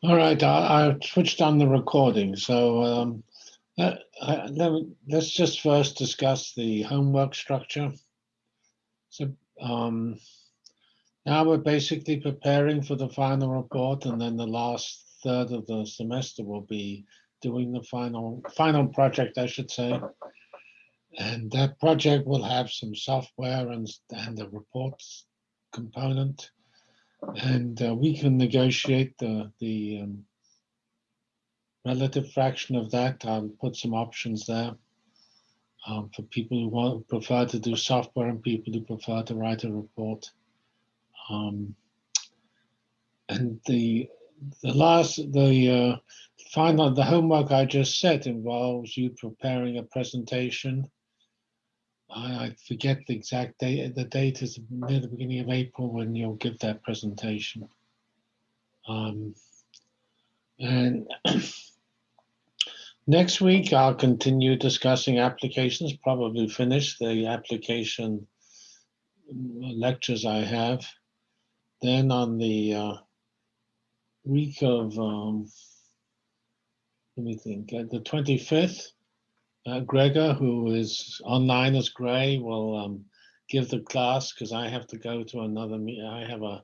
All right, I, I switched on the recording. So um, let, I, let, us just first discuss the homework structure. So um, now we're basically preparing for the final report, and then the last third of the semester will be doing the final final project, I should say. And that project will have some software and, and the reports component and uh, we can negotiate the the um, relative fraction of that. I'll put some options there um, for people who want prefer to do software and people who prefer to write a report. Um, and the the last the uh, final the homework I just said involves you preparing a presentation I, forget the exact date. The date is near the beginning of April when you'll give that presentation. Um, and next week, I'll continue discussing applications, probably finish the application lectures I have. Then on the uh, week of, um, let me think, uh, the 25th, uh, Gregor, who is online as Gray, will um, give the class because I have to go to another meeting. I have a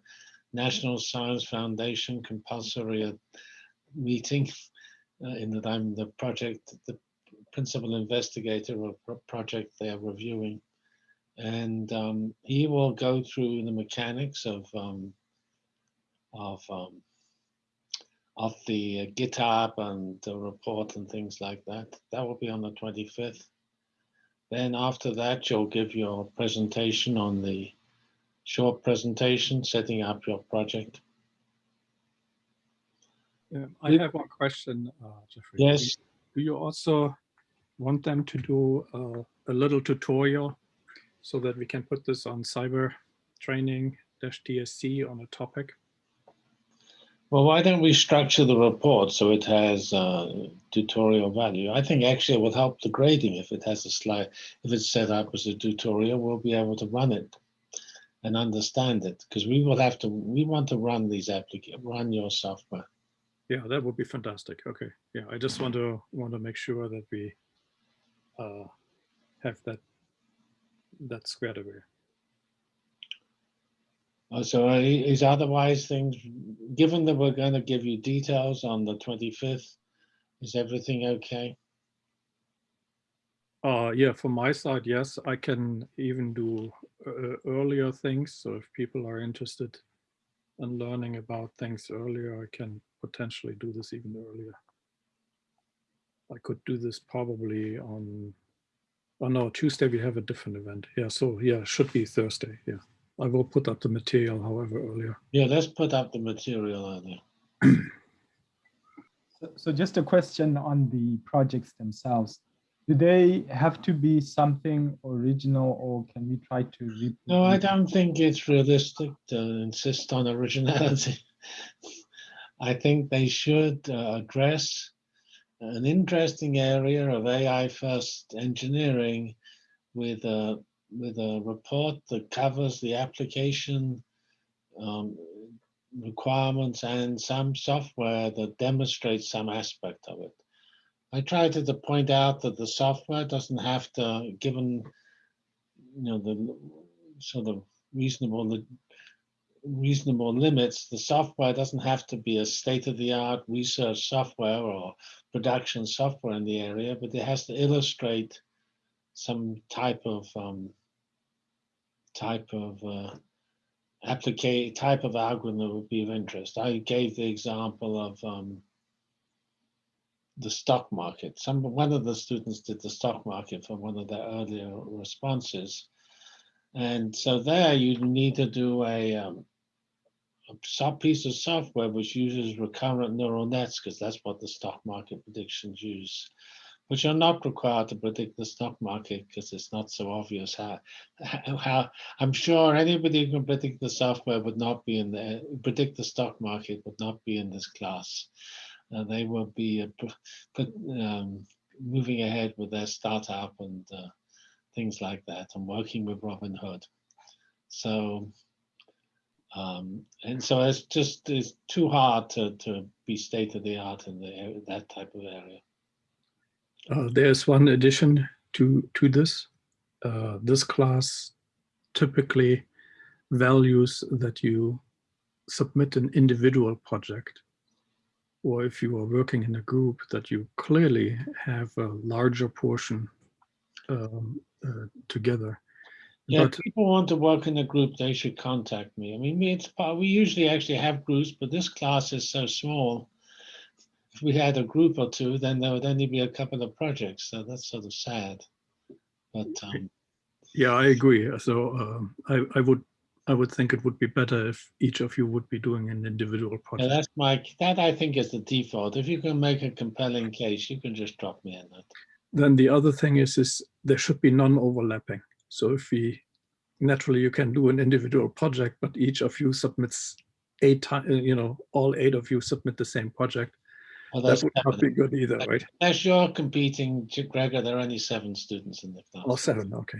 National Science Foundation compulsory uh, meeting uh, in that I'm the project, the principal investigator of a project they're reviewing. And um, he will go through the mechanics of um, of um, of the uh, GitHub and the report and things like that. That will be on the 25th. Then after that, you'll give your presentation on the short presentation, setting up your project. Um, I have one question, uh, Jeffrey. Yes. Do you also want them to do uh, a little tutorial so that we can put this on cyber training-dsc on a topic? Well, why don't we structure the report so it has uh, tutorial value? I think actually it will help the grading if it has a slide, if it's set up as a tutorial, we'll be able to run it and understand it because we will have to, we want to run these applications, run your software. Yeah, that would be fantastic. Okay. Yeah, I just want to want to make sure that we uh, have that that squared away. Uh, so is otherwise things, given that we're going to give you details on the 25th, is everything okay? Uh, yeah, from my side, yes, I can even do uh, earlier things. So if people are interested in learning about things earlier, I can potentially do this even earlier. I could do this probably on, oh no, Tuesday we have a different event. Yeah, so yeah, should be Thursday, yeah. I will put up the material, however, earlier. Yeah, let's put up the material earlier. so, so just a question on the projects themselves. Do they have to be something original or can we try to No, I don't think it's realistic to insist on originality. I think they should uh, address an interesting area of AI first engineering with a with a report that covers the application um, requirements and some software that demonstrates some aspect of it. I tried to, to point out that the software doesn't have to, given you know the sort of reasonable reasonable limits, the software doesn't have to be a state-of-the-art research software or production software in the area, but it has to illustrate some type of um, type of uh, applicate type of algorithm that would be of interest. I gave the example of um, the stock market. Some one of the students did the stock market for one of their earlier responses, and so there you need to do a, um, a piece of software which uses recurrent neural nets because that's what the stock market predictions use but you're not required to predict the stock market because it's not so obvious how, how I'm sure anybody who can predict the software would not be in the predict the stock market would not be in this class. Uh, they will be uh, um, moving ahead with their startup and uh, things like that and working with Robinhood. So Um, and so it's just it's too hard to, to be state of the art in the, that type of area. Uh, there's one addition to to this. Uh, this class typically values that you submit an individual project, or if you are working in a group, that you clearly have a larger portion um, uh, together. Yeah, But- if people want to work in a group, they should contact me. I mean, it's, we usually actually have groups, but this class is so small. If we had a group or two, then there would only be a couple of projects, so that's sort of sad. But, um, Yeah, I agree. So um, I, I would I would think it would be better if each of you would be doing an individual yeah, project. that's my, that I think is the default. If you can make a compelling case, you can just drop me in that. Then the other thing is is there should be non-overlapping. So if we naturally you can do an individual project, but each of you submits eight times, you know, all eight of you submit the same project. Well, That would not be good either, right? As you're competing, Gregor, there are only seven students in the class. Oh, seven, okay.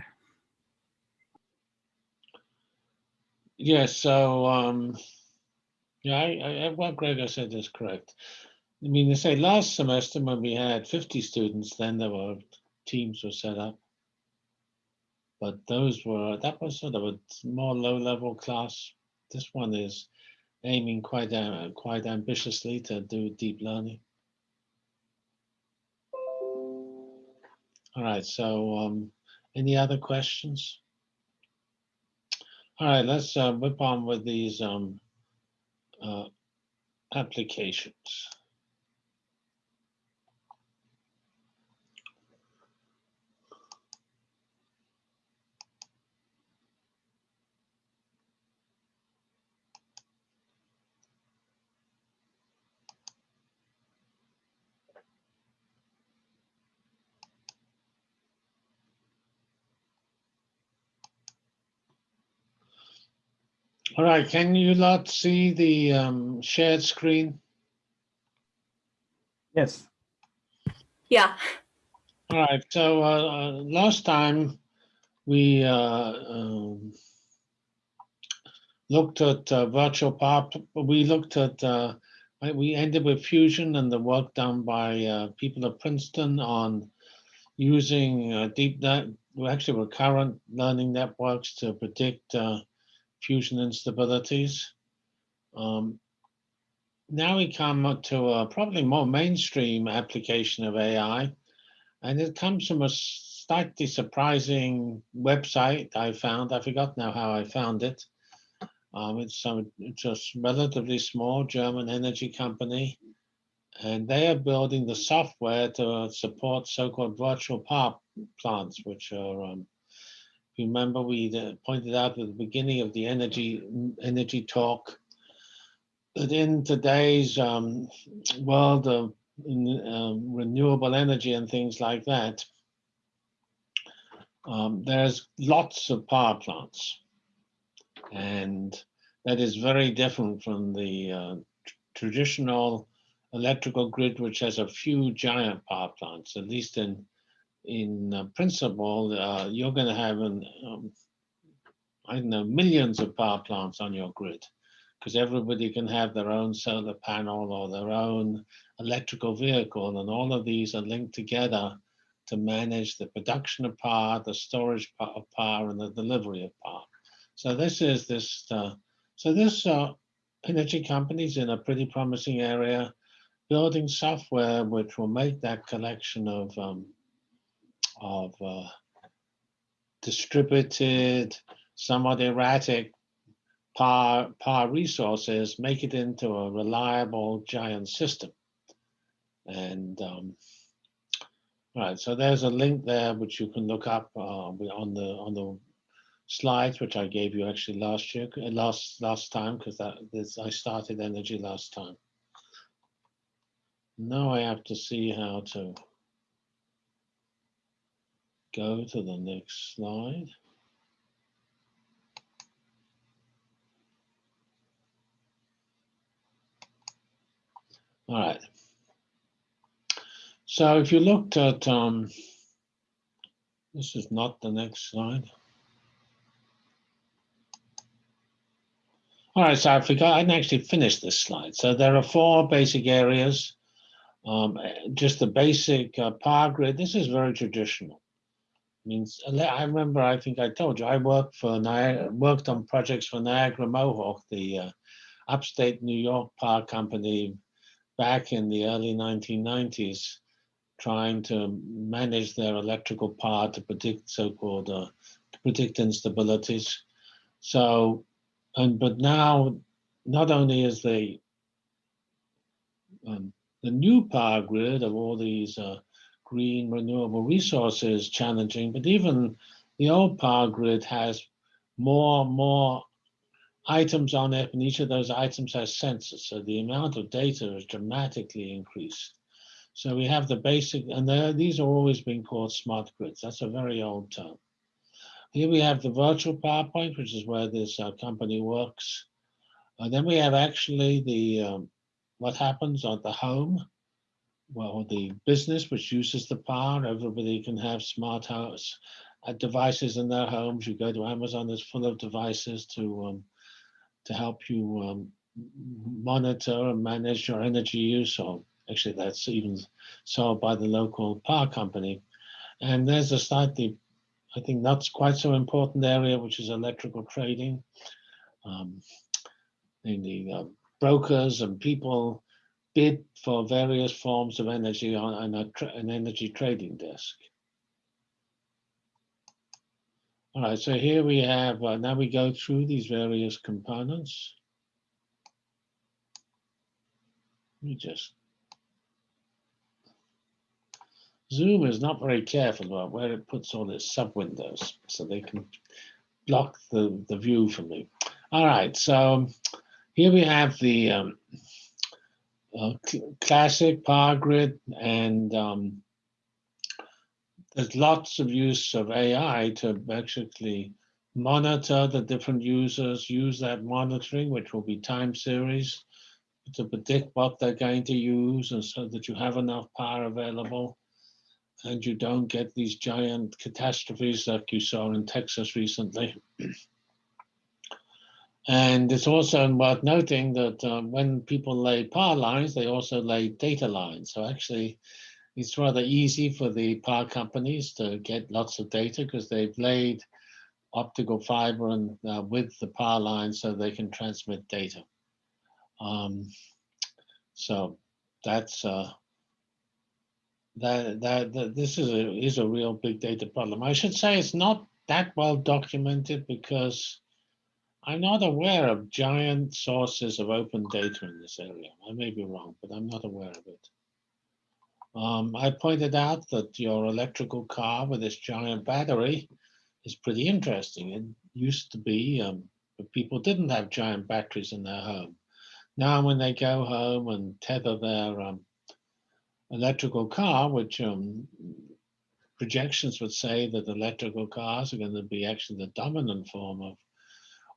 Yes, so, um, yeah, I, I, what Gregor said is correct. I mean, they say last semester when we had fifty students, then there were, teams were set up. But those were, that was sort of a more low-level class. This one is aiming quite, uh, quite ambitiously to do deep learning. All right, so, um, any other questions? All right, let's uh, whip on with these um, uh, applications. All right, can you lot see the um, shared screen? Yes. Yeah, All right, so uh, uh, last time we uh, um, looked at uh, virtual power, pl- we looked at, uh, we ended with fusion and the work done by uh, people at Princeton on using uh, deep net, well, actually recurrent learning networks to predict uh, fusion instabilities. Um, now we come to a probably more mainstream application of AI. And it comes from a slightly surprising website I found. I forgot now how I found it. Um, it's some s- relatively small German energy company, and they are building the software to support so-called virtual power plants, which are. Um, remember, we pointed out at the beginning of the energy energy talk that in today's um, world of um, renewable energy and things like that, um, there's lots of power plants. And that is very different from the uh, tr- traditional electrical grid, which has a few giant power plants, at least in in uh, principle, uh, you're going to have an, um, I don't know, millions of power plants on your grid because everybody can have their own solar panel or their own electrical vehicle, and all of these are linked together to manage the production of power, the storage of power, and the delivery of power. So this is this. Uh, so this uh, energy companies in a pretty promising area, building software which will make that collection of um, of uh, distributed, somewhat erratic power, power resources, make it into a reliable giant system. And um, all right, so there's a link there which you can look up uh, on the on the slides which I gave you actually last year, uh, last last time because that this I started energy last time. Now I have to see how to go to the next slide. All right. So if you looked at, um, this is not the next slide. All right, so I forgot, I didn't actually finish this slide. So there are four basic areas. Um, just the basic uh, power grid. This is very traditional. Means I remember, I think I told you, I worked for Niagara, worked on projects for Niagara Mohawk, the uh, upstate New York power company back in the early 1990s, trying to manage their electrical power to predict so-called uh, to predict instabilities. So, and but now, not only is the um, the new power grid of all these uh, green renewable resources challenging, but even the old power grid has more and more items on it, and each of those items has sensors. So the amount of data is dramatically increased. So we have the basic, and these are always being called smart grids. That's a very old term. Here we have the virtual power point, which is where this uh, company works. And then we have actually the um, what happens at the home, well, the business which uses the power. Everybody can have smart house uh, devices in their homes. You go to Amazon, it's full of devices to um, to help you um, monitor and manage your energy use. Or actually, that's even sold by the local power company. And there's a slightly, I think, not quite so important area, which is electrical trading. Um, the uh, brokers and people bid for various forms of energy on, on an energy trading desk. All right, so here we have, uh, now we go through these various components. Let me just, Zoom is not very careful about where it puts all its sub windows, so they can block the, the view for me. All right, so here we have the um, uh, classic power grid and um, there's lots of use of AI to basically monitor the different users, use that monitoring, which will be time series, to predict what they're going to use and so that you have enough power available and you don't get these giant catastrophes like you saw in Texas recently. and it's also worth noting that um, when people lay power lines, they also lay data lines. So actually, it's rather easy for the power companies to get lots of data because they've laid optical fiber and uh, with the power line so they can transmit data. Um, so that's uh, that, that that this is a is a real big data problem. I should say it's not that well documented because I'm not aware of giant sources of open data in this area. I may be wrong, but I'm not aware of it. Um, I pointed out that your electrical car with this giant battery is pretty interesting. It used to be, um, people didn't have giant batteries in their home. Now, when they go home and tether their um, electrical car, which um, projections would say that electrical cars are going to be actually the dominant form of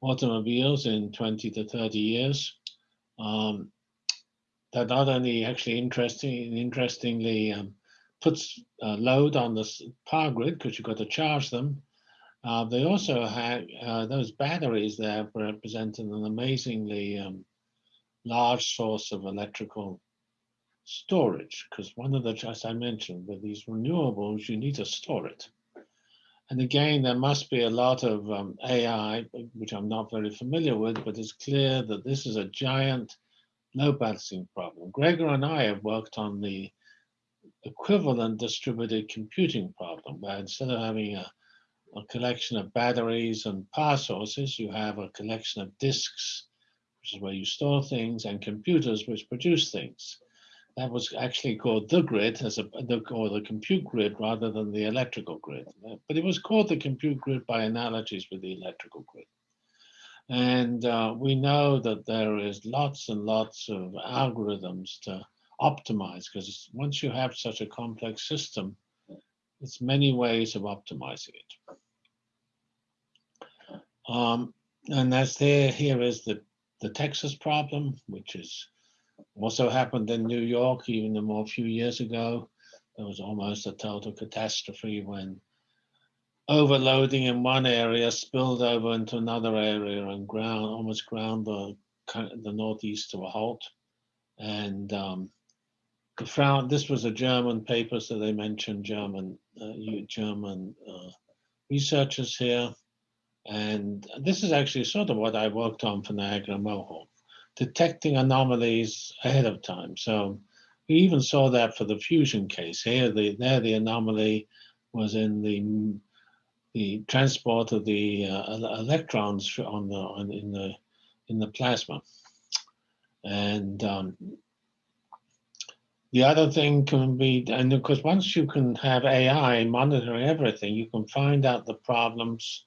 automobiles in 20 to 30 years, um, that not only actually interesting, interestingly um, puts uh, load on the power grid because you've got to charge them. Uh, they also have uh, those batteries there represent an amazingly um, large source of electrical storage because one of the, as I mentioned, with these renewables, you need to store it. And again, there must be a lot of um, AI, which I'm not very familiar with, but it's clear that this is a giant load balancing problem. Gregor and I have worked on the equivalent distributed computing problem, where instead of having a, a collection of batteries and power sources, you have a collection of disks, which is where you store things, and computers, which produce things. That was actually called the grid, as a, the, or the compute grid, rather than the electrical grid. But it was called the compute grid by analogies with the electrical grid. And uh, we know that there is lots and lots of algorithms to optimize because once you have such a complex system, it's many ways of optimizing it. Um, and that's there, here is the, the Texas problem, which is also happened in New York even a more few years ago. There was almost a total catastrophe when overloading in one area spilled over into another area and ground almost ground the the northeast to a halt. And um, the Frau, this was a German paper, so they mentioned German uh, German uh, researchers here. And this is actually sort of what I worked on for Niagara Mohawk, detecting anomalies ahead of time. So we even saw that for the fusion case. Here, the there the anomaly was in the the transport of the uh, electrons on the on, in the in the plasma. And um, the other thing can be, and of course, once you can have AI monitoring everything, you can find out the problems,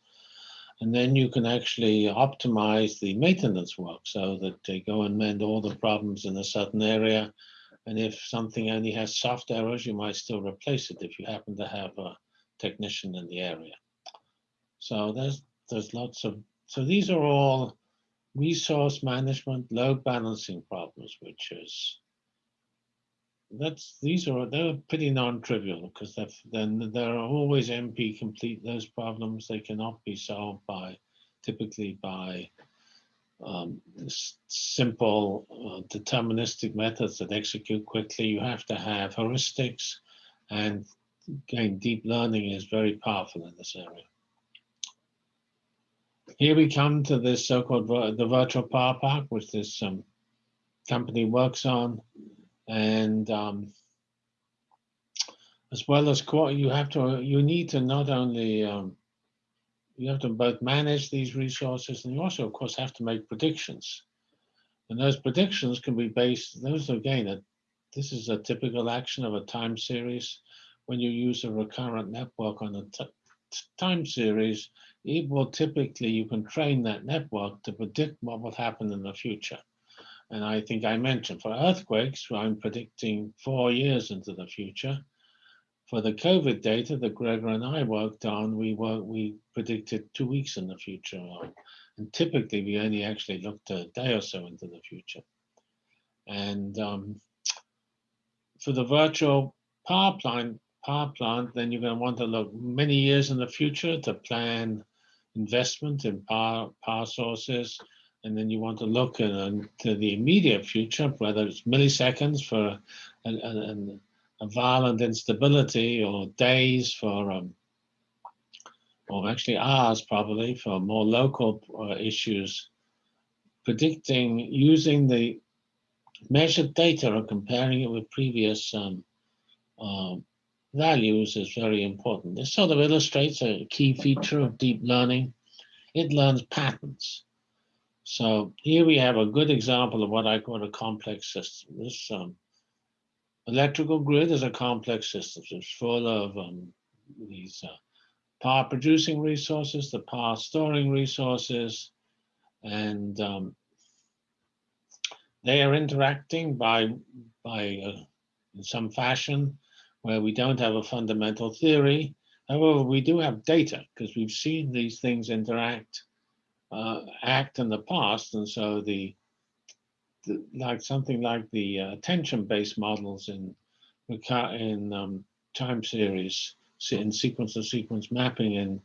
and then you can actually optimize the maintenance work so that they go and mend all the problems in a certain area. And if something only has soft errors, you might still replace it if you happen to have a technician in the area. So there's there's lots of so these are all resource management, load balancing problems, which is that's these are they're pretty non-trivial because then there are always NP complete those problems. They cannot be solved by typically by um, simple uh, deterministic methods that execute quickly. You have to have heuristics, and again, deep learning is very powerful in this area. Here we come to this so-called the virtual power park, which this um, company works on, and um, as well as you have to you need to not only um, you have to both manage these resources, and you also, of course, have to make predictions. And those predictions can be based. Those again, a, this is a typical action of a time series. When you use a recurrent network on a time series, it will typically you can train that network to predict what will happen in the future. And I think I mentioned for earthquakes, I'm predicting four years into the future. For the COVID data that Gregor and I worked on, we were we predicted two weeks in the future, and typically we only actually looked a day or so into the future. And um, for the virtual power plant, power plant, then you're going to want to look many years in the future to plan investment in power power sources, and then you want to look into the immediate future, whether it's milliseconds for a, violent instability or days for, um, or actually hours probably for more local uh, issues, predicting using the measured data or comparing it with previous um, um, values is very important. This sort of illustrates a key feature of deep learning. It learns patterns. So here we have a good example of what I call a complex system. This um, electrical grid is a complex system. It's full of um, these uh, power producing resources, the power storing resources, and um, they are interacting by, by uh, in some fashion where we don't have a fundamental theory. However, we do have data because we've seen these things interact, uh, act in the past, and so the, the like something like the uh, attention-based models in in um, time series, in sequence-to-sequence mapping in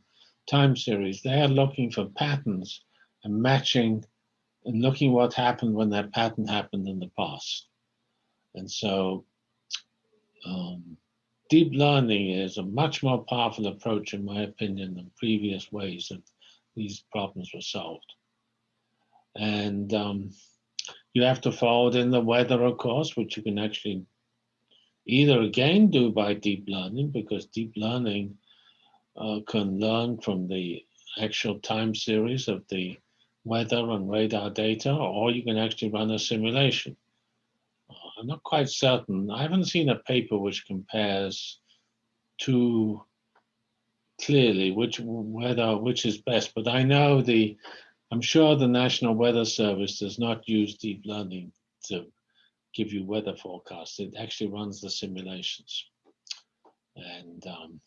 time series, they are looking for patterns and matching and looking what happened when that pattern happened in the past. And so um, deep learning is a much more powerful approach, in my opinion, than previous ways that these problems were solved. And um, you have to fold in the weather, of course, which you can actually either again do by deep learning, because deep learning uh, can learn from the actual time series of the weather and radar data, or you can actually run a simulation. Uh, I'm not quite certain. I haven't seen a paper which compares two clearly which whether which is best, but I know the I'm sure the National Weather Service does not use deep learning to give you weather forecasts. It actually runs the simulations. And um,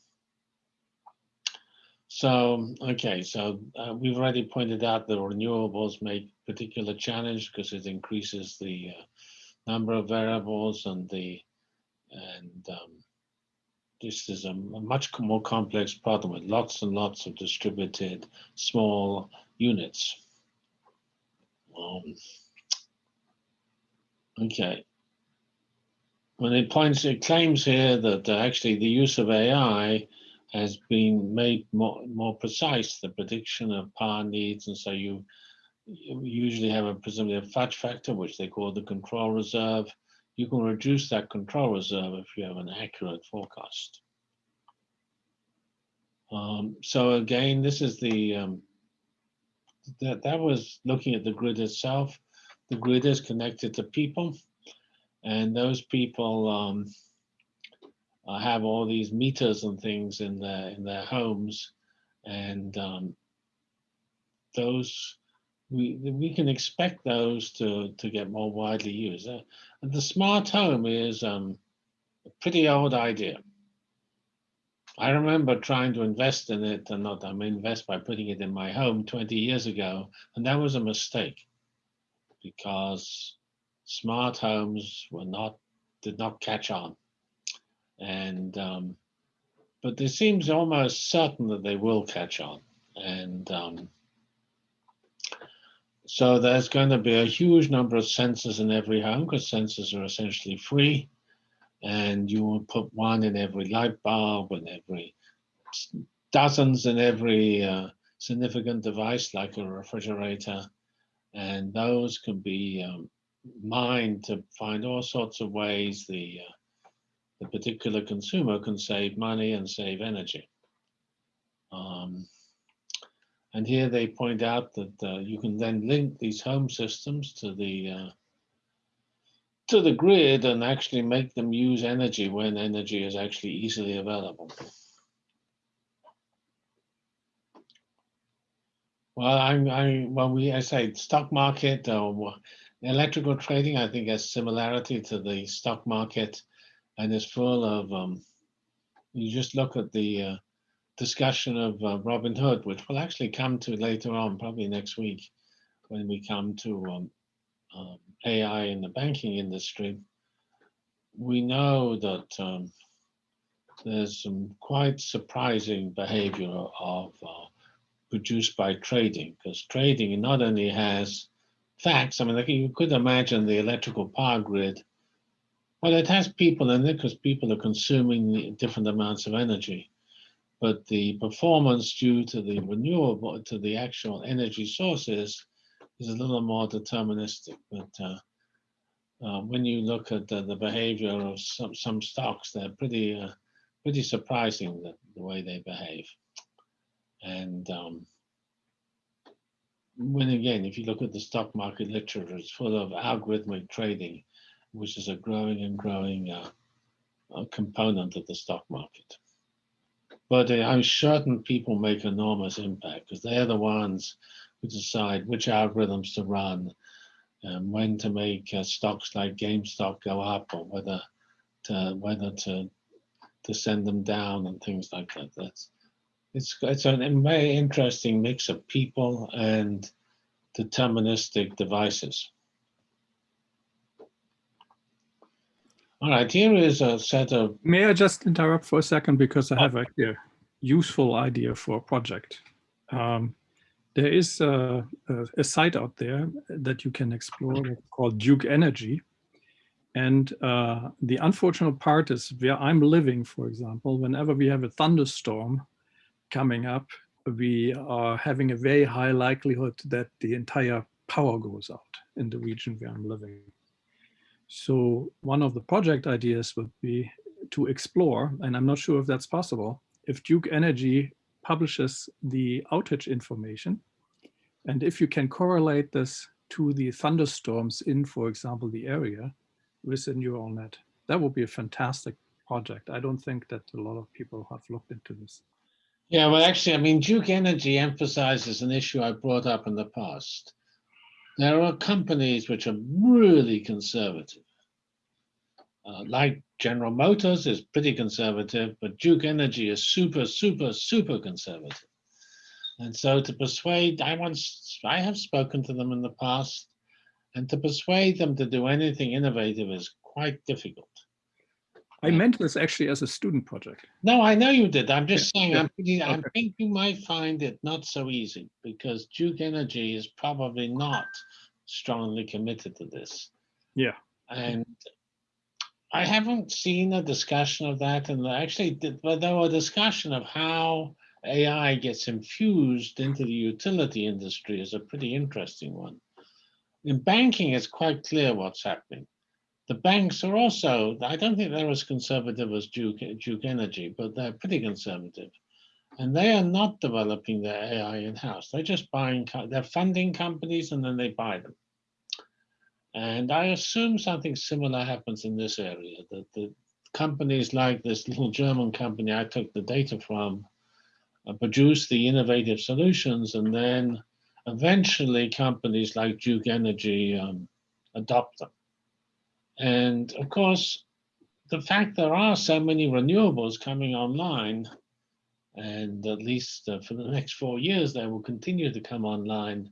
so, okay, so uh, we've already pointed out the renewables make particular challenge because it increases the uh, number of variables and the and um, this is a, much more complex problem with lots and lots of distributed small units. Um, okay. When it points, it claims here that uh, actually the use of AI has been made more, more precise, the prediction of power needs, and so you, you usually have a presumably a fudge factor, which they call the control reserve. You can reduce that control reserve if you have an accurate forecast. Um, so again, this is the um, that that was looking at the grid itself. The grid is connected to people, and those people um, uh, have all these meters and things in their in their homes, and um, those we we can expect those to to get more widely used. Uh, and the smart home is um, a pretty old idea. I remember trying to invest in it, and not I mean invest by putting it in my home 20 years ago, and that was a mistake because smart homes were not did not catch on, and um, but it seems almost certain that they will catch on, and um, so there's going to be a huge number of sensors in every home because sensors are essentially free. And you will put one in every light bulb and every dozens in every uh, significant device like a refrigerator. And those can be um, mined to find all sorts of ways the, uh, the particular consumer can save money and save energy. Um, and here they point out that uh, you can then link these home systems to the uh, to the grid and actually make them use energy when energy is actually easily available. Well, I'm, I, well, we, I say stock market or electrical trading, I think has similarity to the stock market and is full of, um, you just look at the uh, discussion of uh, Robinhood, which we'll actually come to later on, probably next week, when we come to um, um, AI in the banking industry. We know that um, there's some quite surprising behavior of uh, produced by trading, because trading not only has facts, I mean, like you could imagine the electrical power grid, well, it has people in it because people are consuming different amounts of energy but the performance due to the renewable, to the actual energy sources is a little more deterministic. But uh, uh, when you look at the, the, behavior of some, some stocks, they're pretty, uh, pretty surprising the, the way they behave. And um, when again, if you look at the stock market literature, it's full of algorithmic trading, which is a growing and growing uh, component of the stock market. But I'm certain people make enormous impact because they're the ones who decide which algorithms to run and when to make uh, stocks like GameStop go up or whether to whether to to send them down and things like that. That's it's it's a very interesting mix of people and deterministic devices. All right, here is a set of. May I just interrupt for a second because I have a useful idea for a project. Um, there is a, a, a, site out there that you can explore called Duke Energy. And uh, the unfortunate part is where I'm living, for example, whenever we have a thunderstorm coming up, we are having a very high likelihood that the entire power goes out in the region where I'm living. So one of the project ideas would be to explore, and I'm not sure if that's possible, if Duke Energy publishes the outage information, and if you can correlate this to the thunderstorms in, for example, the area with a neural net, that would be a fantastic project. I don't think that a lot of people have looked into this. Yeah, well, actually, I mean, Duke Energy emphasizes an issue I brought up in the past. There are companies which are really conservative, uh, like General Motors is pretty conservative, but Duke Energy is super, super, super conservative. And so to persuade, I once, I have spoken to them in the past, and to persuade them to do anything innovative is quite difficult. I meant this actually as a student project. No, I know you did. I'm just saying, yeah, I'm, pretty- I think you might find it not so easy because Duke Energy is probably not strongly committed to this. Yeah. And I haven't seen a discussion of that and actually, but there were discussion of how AI gets infused into the utility industry is a pretty interesting one. In banking, it's quite clear what's happening. The banks are also, I don't think they're as conservative as Duke, Duke Energy, but they're pretty conservative. And they are not developing their AI in-house. They're just buying, they're funding companies and then they buy them. And I assume something similar happens in this area, that the companies like this little German company I took the data from uh, produce the innovative solutions and then eventually companies like Duke Energy um, adopt them. And of course, the fact there are so many renewables coming online, and at least uh, for the next four years, they will continue to come online,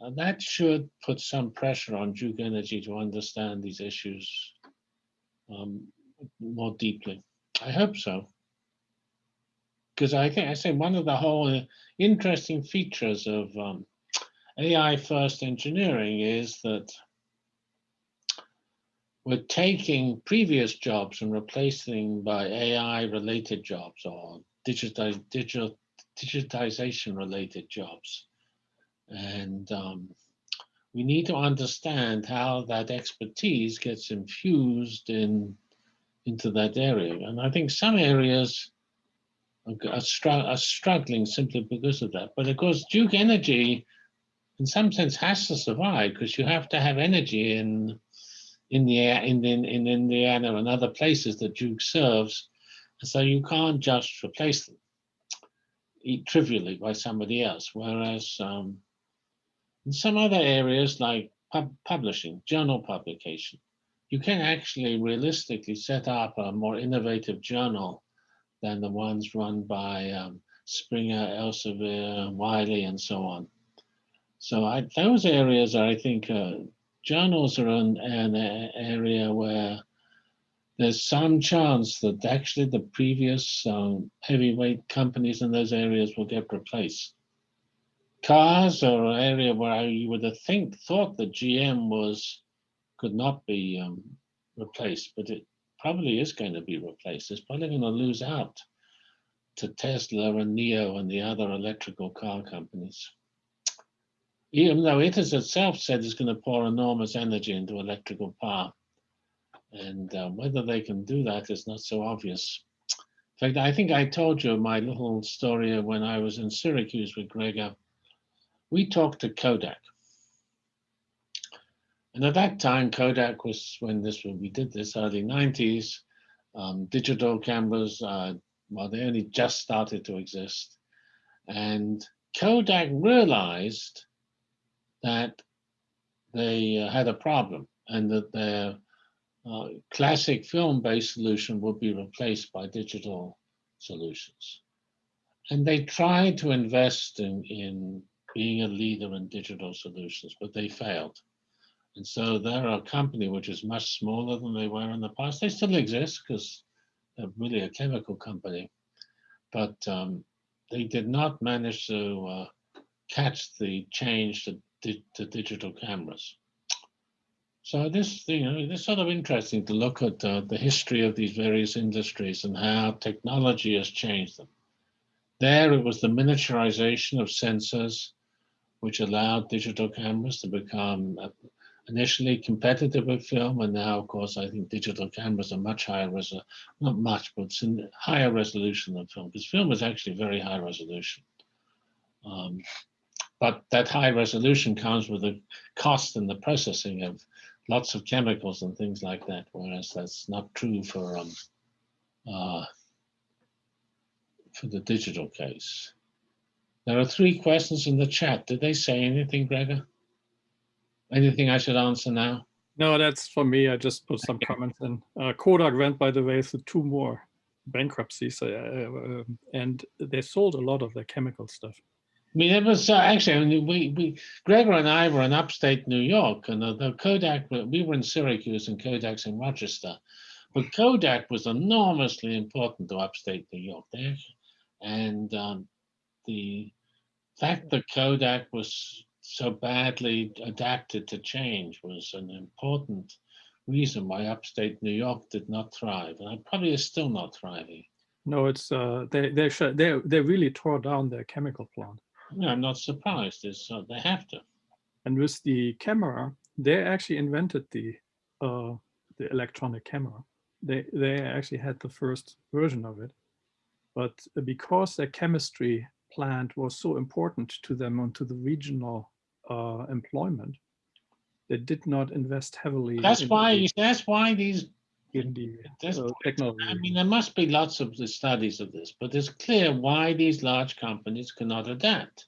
uh, that should put some pressure on Duke Energy to understand these issues um, more deeply. I hope so. Because I think I say one of the whole uh, interesting features of um, AI first engineering is that we're taking previous jobs and replacing by AI related jobs or digital, digital, digitization related jobs. And um, we need to understand how that expertise gets infused in into that area. And I think some areas are, str- are struggling simply because of that. But of course, Duke Energy, in some sense, has to survive because you have to have energy in in the in, in, in Indiana and other places that Duke serves. So you can't just replace them trivially by somebody else. Whereas um, in some other areas like pub- publishing, journal publication, you can actually realistically set up a more innovative journal than the ones run by um, Springer, Elsevier, Wiley, and so on. So I, those areas are, I think, uh, journals are an, an area where there's some chance that actually the previous um, heavyweight companies in those areas will get replaced. Cars are an area where you would have think thought that GM was could not be um, replaced, but it probably is going to be replaced. It's probably going to lose out to Tesla and NIO and the other electrical car companies even though it has itself said it's going to pour enormous energy into electrical power. And uh, whether they can do that is not so obvious. In fact, I think I told you my little story when I was in Syracuse with Gregor. We talked to Kodak. And at that time, Kodak was when this when we did this early 90s. Um, digital cameras, uh, well, they only just started to exist. And Kodak realized that they uh, had a problem and that their uh, classic film-based solution would be replaced by digital solutions. And they tried to invest in, in being a leader in digital solutions, but they failed. And so they're a company which is much smaller than they were in the past. They still exist because they're really a chemical company, but um, they did not manage to uh, catch the change to di- to digital cameras. So this, you know, it's sort of interesting to look at uh, the history of these various industries and how technology has changed them. There, it was the miniaturization of sensors, which allowed digital cameras to become uh, initially competitive with film, and now, of course, I think digital cameras are much higher resolution, not much, but higher resolution than film, because film is actually very high resolution. Um, but that high resolution comes with a cost in the processing of lots of chemicals and things like that, whereas that's not true for um, uh, for the digital case. There are three questions in the chat. Did they say anything, Gregor? Anything I should answer now? No, that's for me. I just put some comments in. Uh, Kodak went, by the way, through two more bankruptcies, uh, uh, and they sold a lot of their chemical stuff. I mean, it was uh, actually, I mean, we, we, Gregor and I were in upstate New York, and uh, the Kodak, we were in Syracuse and Kodak's in Rochester. But Kodak was enormously important to upstate New York there. And um, the fact that Kodak was so badly adapted to change was an important reason why upstate New York did not thrive. And it probably is still not thriving. No, it's uh, they they they they really tore down their chemical plant. No, I'm not surprised. It's, uh, they have to. And with the camera, they actually invented the uh, the electronic camera. They they actually had the first version of it, but because their chemistry plant was so important to them and to the regional uh, employment, they did not invest heavily. That's in why, the, that's why these in the uh, technology. I mean, there must be lots of the studies of this, but it's clear why these large companies cannot adapt.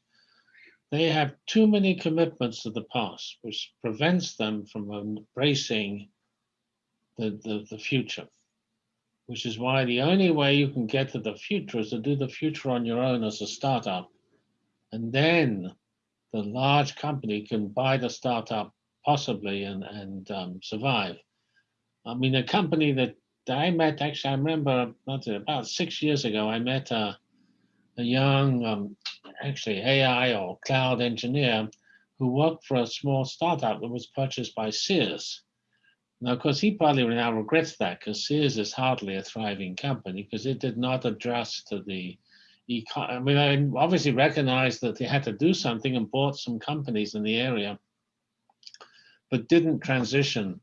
They have too many commitments to the past, which prevents them from embracing the, the, the future. Which is why the only way you can get to the future is to do the future on your own as a startup. And then the large company can buy the startup possibly and, and um, survive. I mean, a company that I met, actually, I remember not about six years ago, I met a, a young, um, actually AI or cloud engineer who worked for a small startup that was purchased by Sears. Now, of course, he probably now regrets that because Sears is hardly a thriving company because it did not address to the. I mean, I obviously recognized that they had to do something and bought some companies in the area, but didn't transition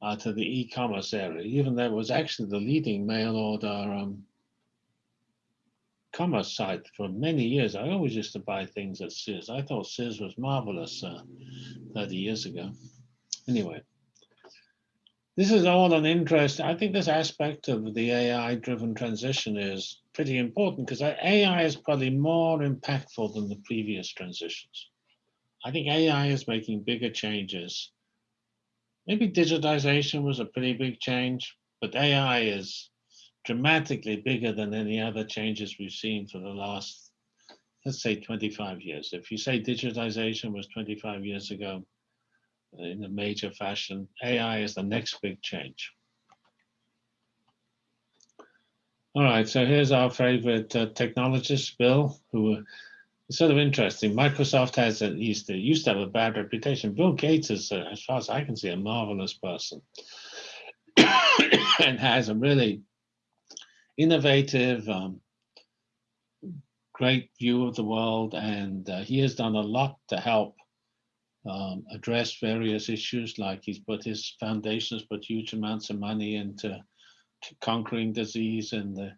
uh, to the e-commerce area, even though it was actually the leading mail order um, commerce site for many years. I always used to buy things at Sears. I thought Sears was marvelous uh, 30 years ago. Anyway, this is all an interest. I think this aspect of the AI-driven transition is pretty important because AI is probably more impactful than the previous transitions. I think AI is making bigger changes Maybe digitization was a pretty big change, but AI is dramatically bigger than any other changes we've seen for the last, let's say 25 years. If you say digitization was 25 years ago in a major fashion, AI is the next big change. All right, so here's our favorite uh, technologist, Bill, who it's sort of interesting. Microsoft has at least, used to have a bad reputation. Bill Gates is, uh, as far as I can see, a marvelous person and has a really innovative, um, great view of the world. And uh, he has done a lot to help um, address various issues, like he's put his foundations, put huge amounts of money into conquering disease and the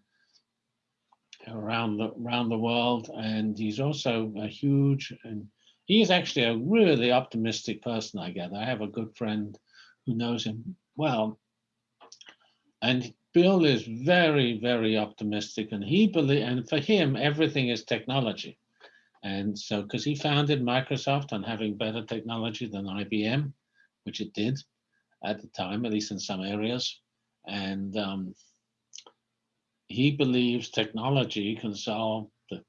around the around the world, and he's also a huge and he is actually a really optimistic person. I gather. I have a good friend who knows him well, and Bill is very very optimistic, and he believe and for him everything is technology, and so because he founded Microsoft on having better technology than IBM, which it did at the time, at least in some areas, and um, he believes technology can solve the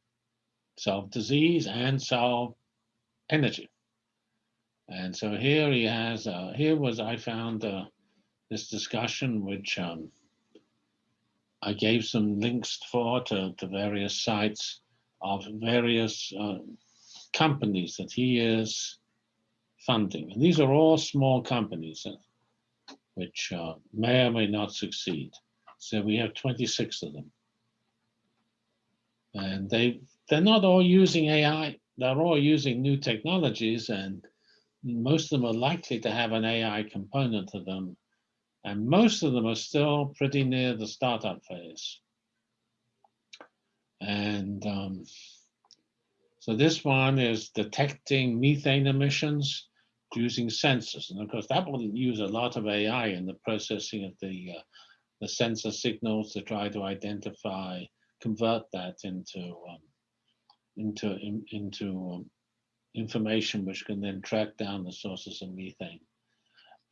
solve disease and solve energy. And so here he has, uh, here was, I found uh, this discussion, which um, I gave some links for to, various sites of various uh, companies that he is funding. And these are all small companies uh, which uh, may or may not succeed. So we have 26 of them. And they, they're not all using AI, they're all using new technologies and most of them are likely to have an AI component to them. And most of them are still pretty near the startup phase. And um, so this one is detecting methane emissions using sensors. And of course, that will use a lot of AI in the processing of the uh, the sensor signals to try to identify, convert that into um, into in, into um, information which can then track down the sources of methane.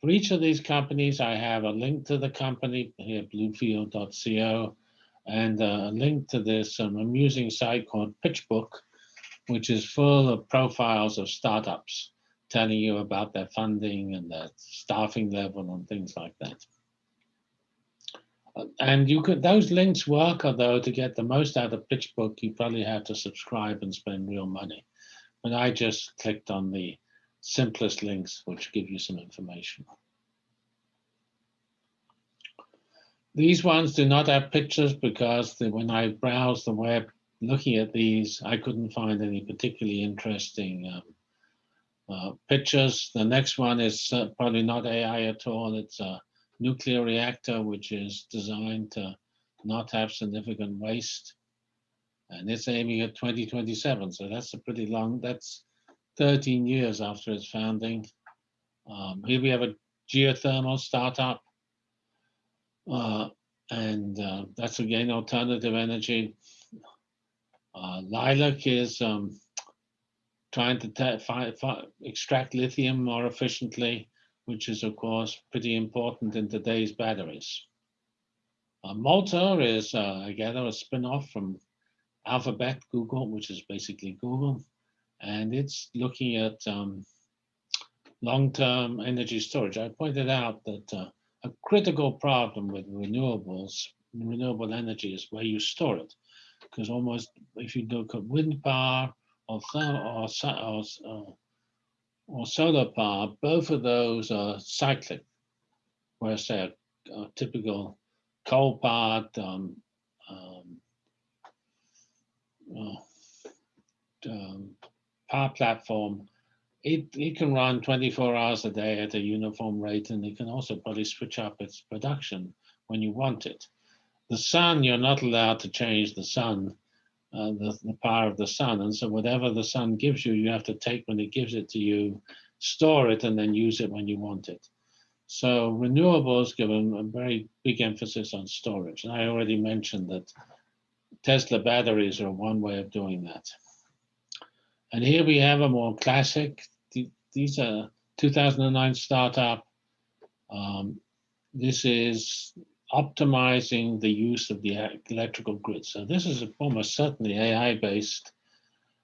For each of these companies, I have a link to the company here, bluefield.co, and a link to this um, amusing site called PitchBook, which is full of profiles of startups, telling you about their funding and their staffing level and things like that. Uh, And you could, those links work, although to get the most out of PitchBook, you probably have to subscribe and spend real money. But I just clicked on the simplest links, which give you some information. These ones do not have pictures because the, when I browsed the web looking at these, I couldn't find any particularly interesting um, uh, pictures. The next one is uh, probably not AI at all. It's a nuclear reactor, which is designed to not have significant waste. And it's aiming at 2027. So that's a pretty long, that's 13 years after its founding. Um, here we have a geothermal startup. Uh, and uh, that's again alternative energy. Uh, Lilac is um, trying to extract lithium more efficiently, which is of course pretty important in today's batteries. Uh, Malta is, uh, I gather, a spin-off from Alphabet Google, which is basically Google, and it's looking at um, long-term energy storage. I pointed out that uh, a critical problem with renewables, renewable energy is where you store it. Because almost, if you look at wind power or, or, or, uh, or solar power, both of those are cyclic. Whereas a, a typical coal-powered um, um, uh, um, power platform it, it can run 24 hours a day at a uniform rate and it can also probably switch up its production when you want it. The sun, you're not allowed to change the sun, uh, the, the power of the sun. And so whatever the sun gives you, you have to take when it gives it to you, store it and then use it when you want it. So renewables give a, very big emphasis on storage. And I already mentioned that Tesla batteries are one way of doing that. And here we have a more classic, these are 2009 startup. Um, this is optimizing the use of the electrical grid. So this is almost certainly AI based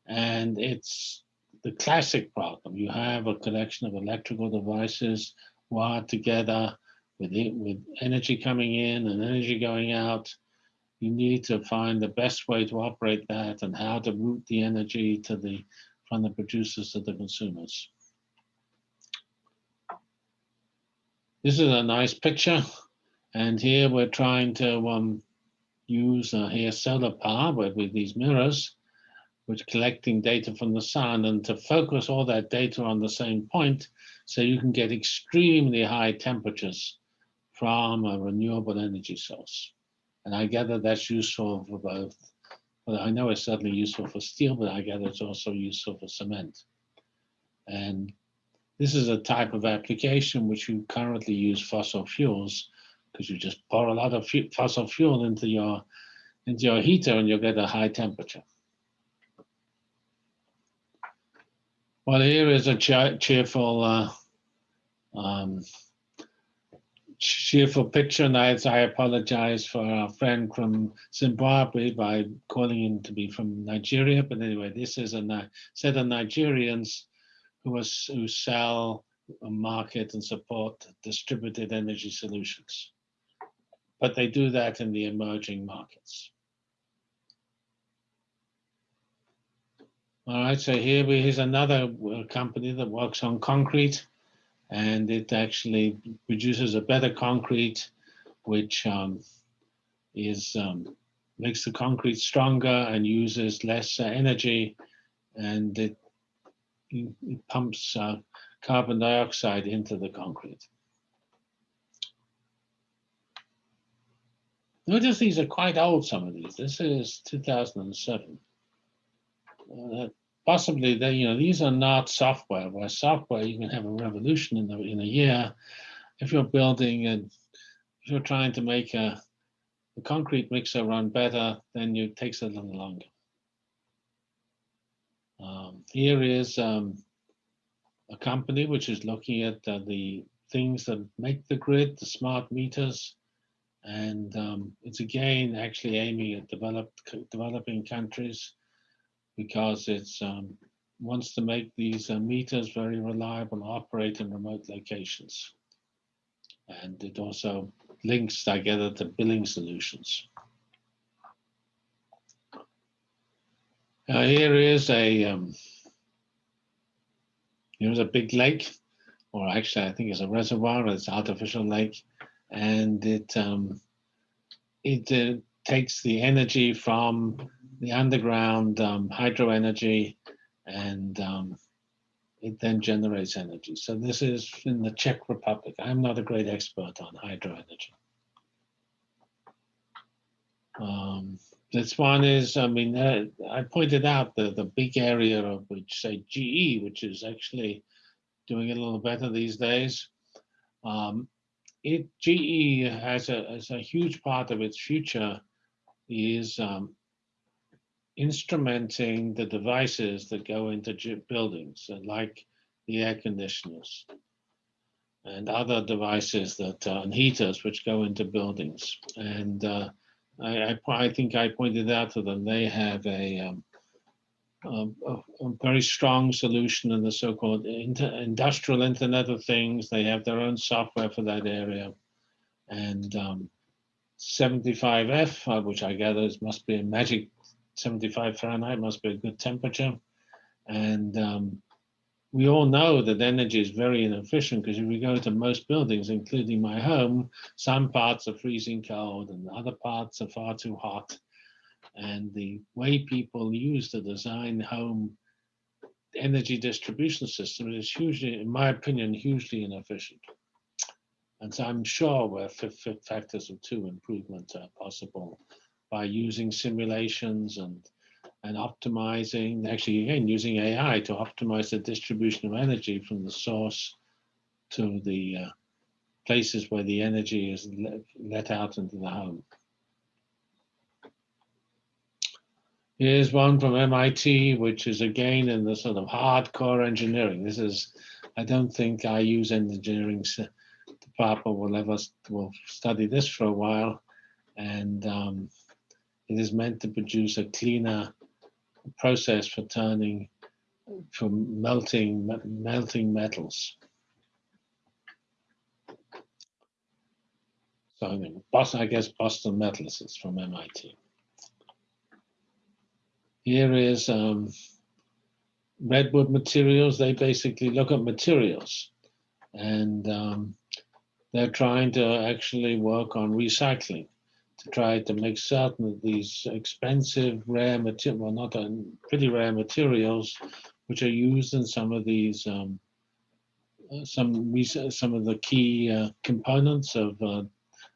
and it's the classic problem. You have a collection of electrical devices wired together with, it, with energy coming in and energy going out you need to find the best way to operate that and how to route the energy to the from the producers to the consumers. This is a nice picture. And here we're trying to um, use uh, here solar power with, with these mirrors, which collecting data from the sun and to focus all that data on the same point so you can get extremely high temperatures from a renewable energy source. And I gather that's useful for both. Well, I know it's certainly useful for steel, but I gather it's also useful for cement. And this is a type of application which you currently use fossil fuels because you just pour a lot of fossil fuel into your into your heater and you'll get a high temperature. Well, here is a cheerful uh, um, cheerful picture, and I, I apologize for our friend from Zimbabwe by calling him to be from Nigeria. But anyway, this is a set of Nigerians who, was, who sell, market, and support distributed energy solutions. But they do that in the emerging markets. All right, so here we, here's another company that works on concrete and it actually produces a better concrete, which um, is um, makes the concrete stronger and uses less uh, energy, and it, it pumps uh, carbon dioxide into the concrete. Notice these are quite old, some of these. This is 2007. Uh, possibly they, you know, these are not software, where software you can have a revolution in, the, in a year. If you're building and if you're trying to make a, a concrete mixer run better, then it takes a little longer. Um, here is um, a company which is looking at uh, the things that make the grid, the smart meters, and um, it's again actually aiming at developed developing countries because it's um, wants to make these uh, meters very reliable operate in remote locations. And it also links together to billing solutions. Uh, here is a um, here's a big lake, or actually I think it's a reservoir. It's artificial lake, and it um, it uh, takes the energy from the underground um, hydro energy, and um, it then generates energy. So this is in the Czech Republic. I'm not a great expert on hydro energy. Um, this one is, I mean, uh, I pointed out the, the big area of which say GE, which is actually doing a little better these days. Um, it GE has a, a huge part of its future is um, instrumenting the devices that go into buildings, uh, like the air conditioners and other devices that uh, and heaters which go into buildings. And uh, I, I, I think I pointed out to them they have a, um, a, a- very strong solution in the so-called industrial Internet of Things. They have their own software for that area, and um, 75F, uh, which I gather must be a magic 75 Fahrenheit, must be a good temperature. And um, we all know that energy is very inefficient because if we go to most buildings, including my home, some parts are freezing cold and other parts are far too hot. And the way people use the design home energy distribution system is hugely, in my opinion, hugely inefficient. And so I'm sure where factors of two improvement are possible by using simulations and and optimizing, actually again using AI to optimize the distribution of energy from the source to the uh, places where the energy is let, let out into the home. Here's one from MIT, which is again in the sort of hardcore engineering. This is, I don't think I use engineering department will ever will study this for a while, and um, it is meant to produce a cleaner process for turning, for melting melting metals. So I guess Boston Metals is from MIT. Here is um, Redwood Materials. They basically look at materials and um, they're trying to actually work on recycling to try to make certain that these expensive, rare material, well, not uh, pretty rare materials, which are used in some of these, um, uh, some some of the key uh, components of uh,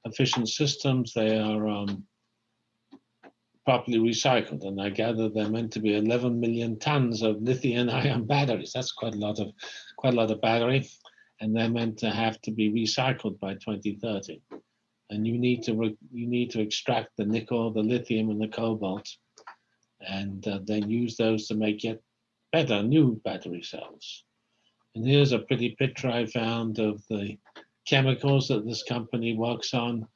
efficient systems, they are um, properly recycled. And I gather they're meant to be 11 million tons of lithium-ion batteries. That's quite a lot of quite a lot of battery, and they're meant to have to be recycled by 2030 and you need to you need to extract the nickel, the lithium, and the cobalt, and uh, then use those to make yet better new battery cells. And here's a pretty picture I found of the chemicals that this company works on.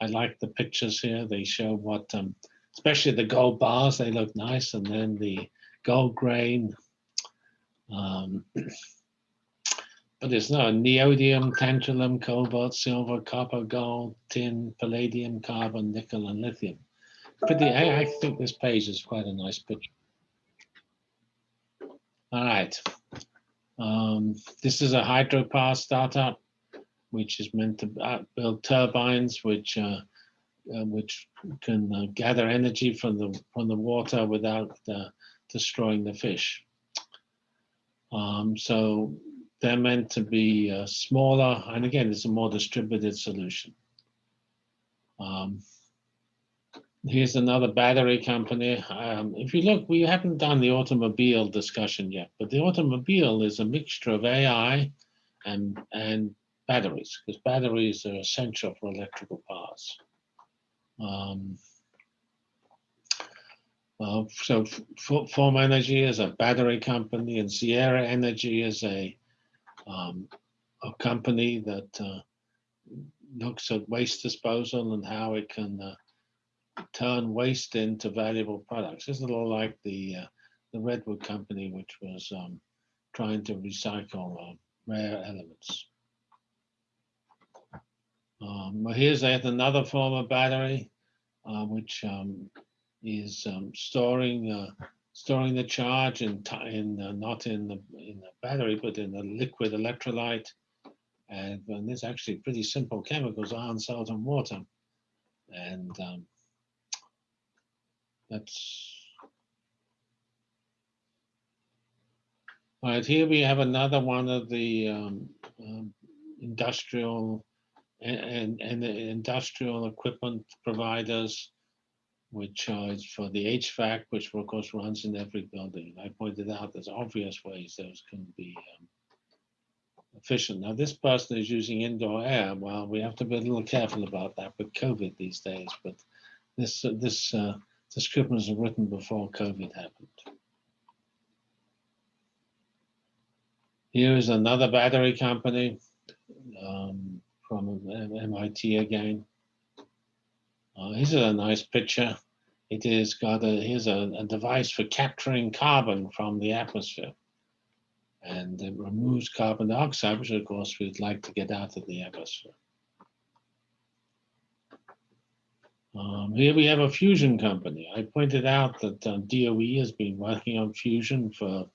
I like the pictures here. They show what, um, especially the gold bars, they look nice, and then the gold grain. Um, but there's no neodymium, tantalum, cobalt, silver, copper, gold, tin, palladium, carbon, nickel, and lithium. Pretty, I, I think this page is quite a nice picture. All right. Um, this is a hydropower startup, which is meant to uh, build turbines, which uh, uh, which can uh, gather energy from the from the water without uh, destroying the fish. Um, so they're meant to be uh, smaller, and again, it's a more distributed solution. Um, here's another battery company. Um, if you look, we haven't done the automobile discussion yet, but the automobile is a mixture of AI and and batteries, because batteries are essential for electrical cars. Um, so Form Energy is a battery company, and Sierra Energy is a um, a company that uh, looks at waste disposal and how it can uh, turn waste into valuable products. It's a little like the uh, the Redwood company, which was um, trying to recycle uh, rare elements. Um, here's yet another form of battery, uh, which um, is um, storing uh, storing the charge in in uh, not in the in the battery, but in the liquid electrolyte. And, and there's actually pretty simple chemicals: iron, salt, and water. And um, that's right. Here we have another one of the um, industrial and, and, the industrial equipment providers, which is for the HVAC, which of course runs in every building. I pointed out there's obvious ways those can be um, efficient. Now, this person is using indoor air. Well, we have to be a little careful about that with COVID these days, but this, uh, this uh, was written before COVID happened. Here is another battery company um, from MIT again. Uh, is a nice picture. It is got a here's a, a device for capturing carbon from the atmosphere, and it removes carbon dioxide, which of course we'd like to get out of the atmosphere. Um, here we have a fusion company. I pointed out that uh, DOE has been working on fusion for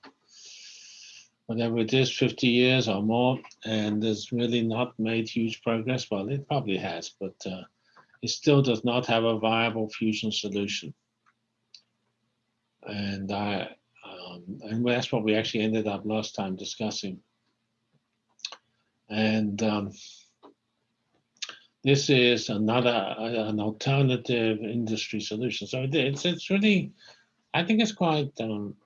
whatever it is, 50 years or more, and has really not made huge progress. Well, it probably has, but uh, it still does not have a viable fusion solution. And I, um, and that's what we actually ended up last time discussing. And um, this is another uh, an alternative industry solution. So it's it's really, I think it's quite um,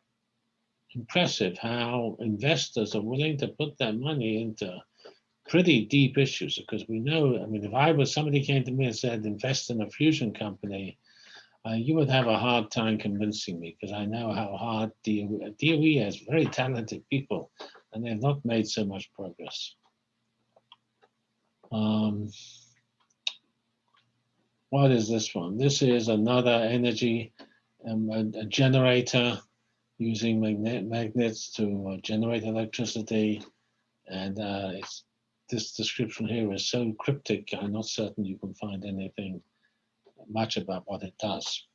impressive how investors are willing to put their money into pretty deep issues because we know, I mean, if I was somebody came to me and said, invest in a fusion company, uh, you would have a hard time convincing me because I know how hard DOE, DOE has very talented people and they've not made so much progress. Um, what is this one? This is another energy, um, a, a generator using magnet magnets to uh, generate electricity. And uh, this description here is so cryptic, I'm not certain you can find anything much about what it does.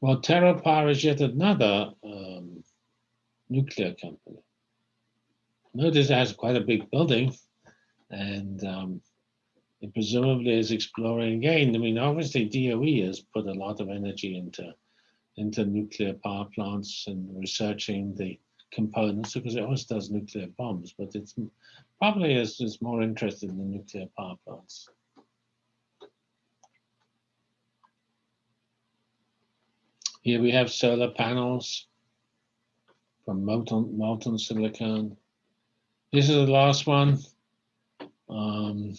Well, TerraPower is yet another um, nuclear company. Notice it has quite a big building and um, it presumably is exploring again. I mean, obviously DOE has put a lot of energy into into nuclear power plants and researching the components because it always does nuclear bombs, but it's probably is, is more interested in the nuclear power plants. Here we have solar panels from molten, molten silicon. This is the last one. Um,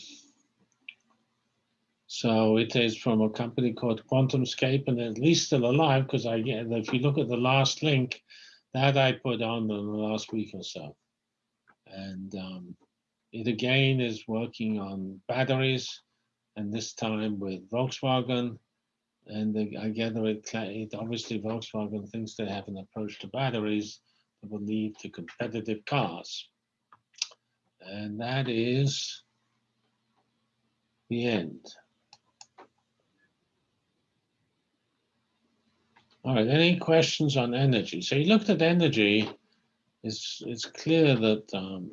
so it is from a company called QuantumScape, and at least still alive because I get if you look at the last link that I put on in the last week or so, and um, it again is working on batteries, and this time with Volkswagen. And I gather it, it obviously Volkswagen thinks they have an approach to batteries that will lead to competitive cars, and that is the end. All right, any questions on energy? So you looked at energy, it's, it's clear that um,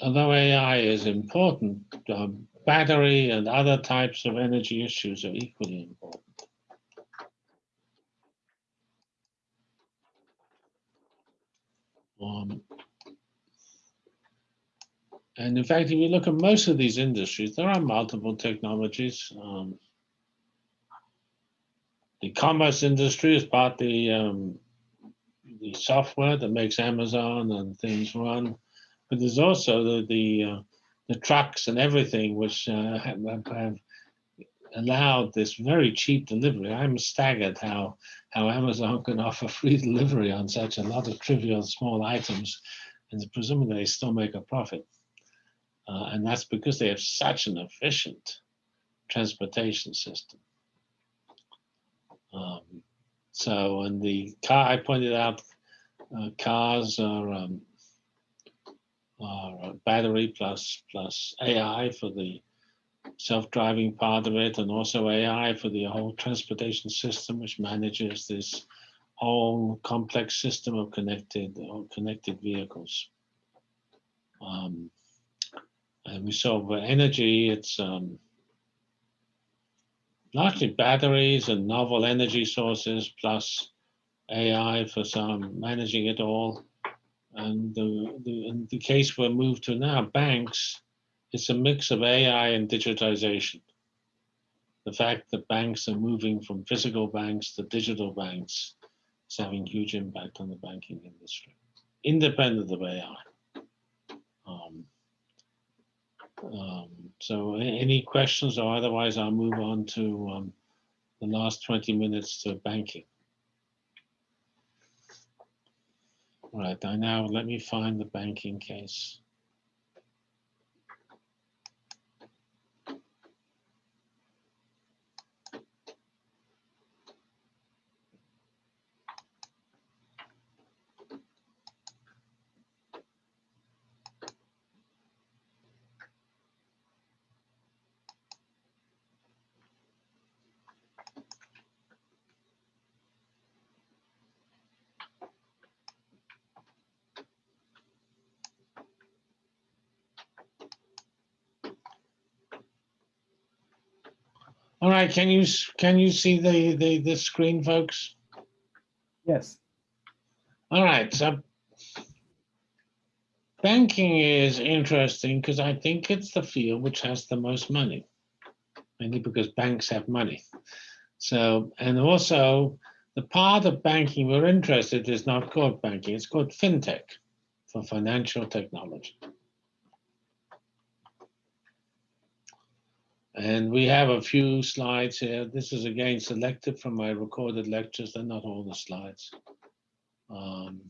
although AI is important, um, battery and other types of energy issues are equally important. Um, and in fact, if you look at most of these industries, there are multiple technologies. Um, the commerce industry is partly um, the software that makes Amazon and things run, but there's also the the, uh, the trucks and everything which uh, have, have allowed this very cheap delivery. I'm staggered how how Amazon can offer free delivery on such a lot of trivial small items, and presumably they still make a profit. Uh, and that's because they have such an efficient transportation system. Um, so, and the car, I pointed out, uh, cars are, um, are battery plus plus AI for the self-driving part of it, and also AI for the whole transportation system, which manages this whole complex system of connected connected vehicles. Um, and we saw for energy, it's um, largely batteries and novel energy sources plus AI for some managing it all. And the, the, in the case we're moved to now, banks, it's a mix of AI and digitization. The fact that banks are moving from physical banks to digital banks is having huge impact on the banking industry, independent of AI. Um, um, so any questions or otherwise I'll move on to um, the last 20 minutes to banking. All right, I now let me find the banking case. All right, can you can you see the the the screen, folks? Yes. All right, so banking is interesting because I think it's the field which has the most money, mainly because banks have money. So, and also the part of banking we're interested is not called banking, it's called fintech for financial technology. And we have a few slides here. This is again selected from my recorded lectures. They're not all the slides. Um,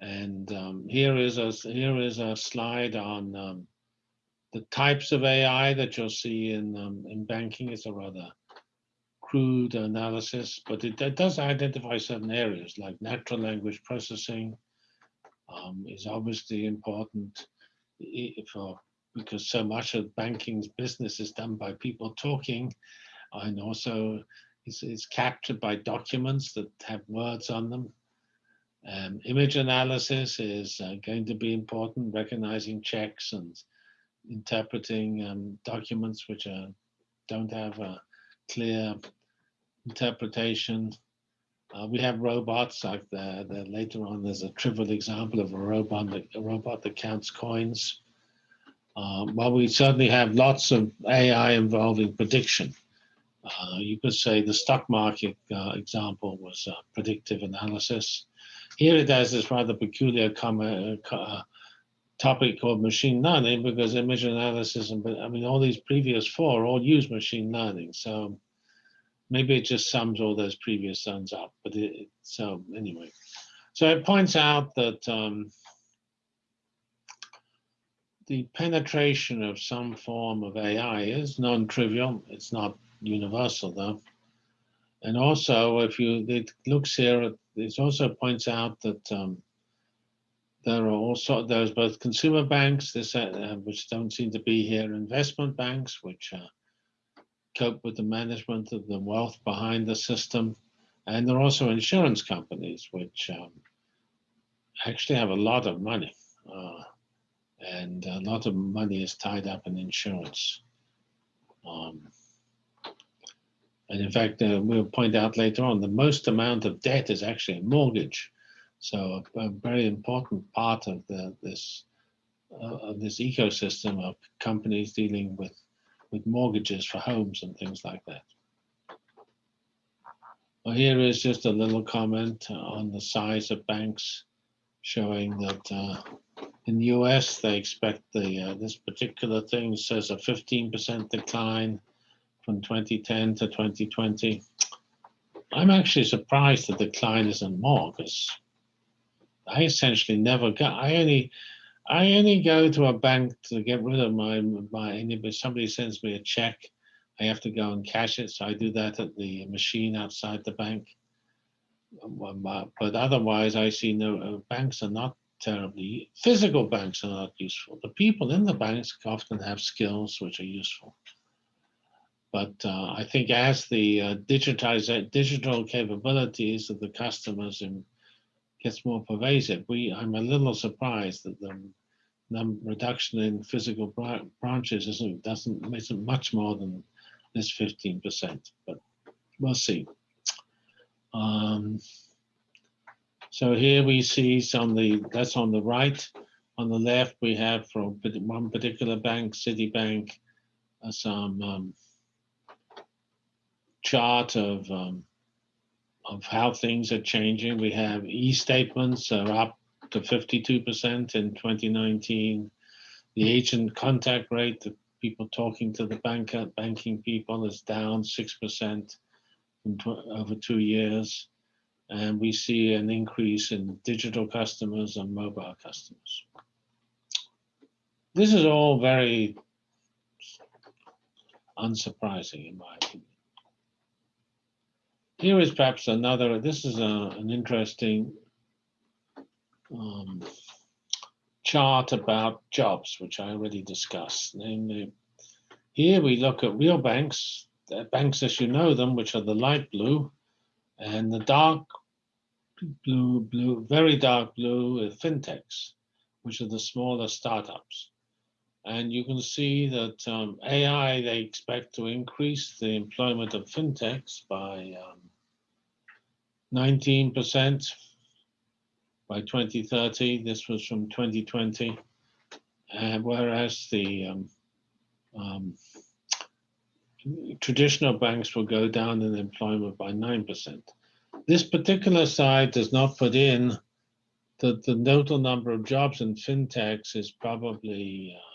and um, here is a here is a slide on um, the types of AI that you'll see in um, in banking. It's a rather crude analysis, but it, it does identify certain areas like natural language processing um, is obviously important for because so much of banking's business is done by people talking, and also is, captured by documents that have words on them. Um, image analysis is uh, going to be important, recognizing checks and interpreting um, documents which are, don't have a clear interpretation. Uh, we have robots like the, the later on. There's a trivial example of a robot that, a robot that counts coins. Um, well, we certainly have lots of AI involving prediction. Uh, you could say the stock market uh, example was uh, predictive analysis. Here it has this rather peculiar comment, uh, topic called machine learning because image analysis and I mean all these previous four all use machine learning. So maybe it just sums all those previous ones up. But it- so anyway, so it points out that um, the penetration of some form of AI is non-trivial. It's not universal though. And also, if you it looks here, it also points out that um, there are also there's both consumer banks, this uh, uh, which don't seem to be here, investment banks, which uh, cope with the management of the wealth behind the system, and there are also insurance companies which um, actually have a lot of money, uh, and a lot of money is tied up in insurance. Um, and in fact, uh, we'll point out later on, the most amount of debt is actually a mortgage. So a, a very important part of the, this uh, of this ecosystem of companies dealing with with mortgages for homes and things like that. Well, here is just a little comment on the size of banks, showing that uh, in the U.S. they expect the uh, this particular thing says a 15% decline from 2010 to 2020. I'm actually surprised the decline isn't more because I essentially never go. I only, I only go to a bank to get rid of my my. If somebody sends me a check, I have to go and cash it. So I do that at the machine outside the bank. Um, But but otherwise, I see no uh, banks are not terribly. Physical banks are not useful. The people in the banks often have skills which are useful. But uh, I think as the uh, digitize, digital capabilities of the customers in, gets more pervasive, we I'm a little surprised that the num reduction in physical bra branches isn't doesn't isn't much more than this 15%, but we'll see. Um, so here we see some the that's on the right. On the left, we have from one particular bank, Citibank, uh, some um, chart of um, of how things are changing. We have e-statements are up to 52% in 2019. The agent contact rate, the people talking to the banker, banking people, is down 6% over two years. And we see an increase in digital customers and mobile customers. This is all very unsurprising in my opinion. Here is perhaps another, this is a, an interesting um, chart about jobs, which I already discussed. Namely, here we look at real banks, banks as you know them, which are the light blue, and the dark blue, blue, very dark blue are fintechs, which are the smaller startups. And you can see that um, AI, they expect to increase the employment of fintechs by 19% um, by 2030. This was from 2020. And whereas the um, um, traditional banks will go down in employment by 9%. This particular side does not put in that the total number of jobs in fintechs is probably uh,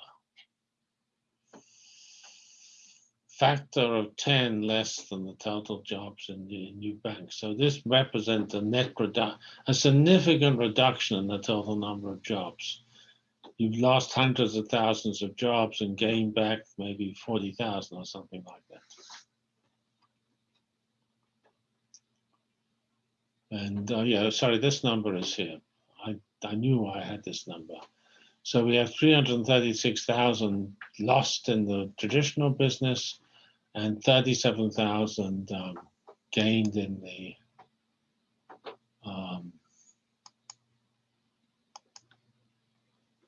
factor of 10 less than the total jobs in the new banks. So this represents a net a significant reduction in the total number of jobs. You've lost hundreds of thousands of jobs and gained back maybe 40,000 or something like that. And uh, yeah, sorry, this number is here. I, I knew I had this number. So we have 336,000 lost in the traditional business and 37,000 um, gained in the um,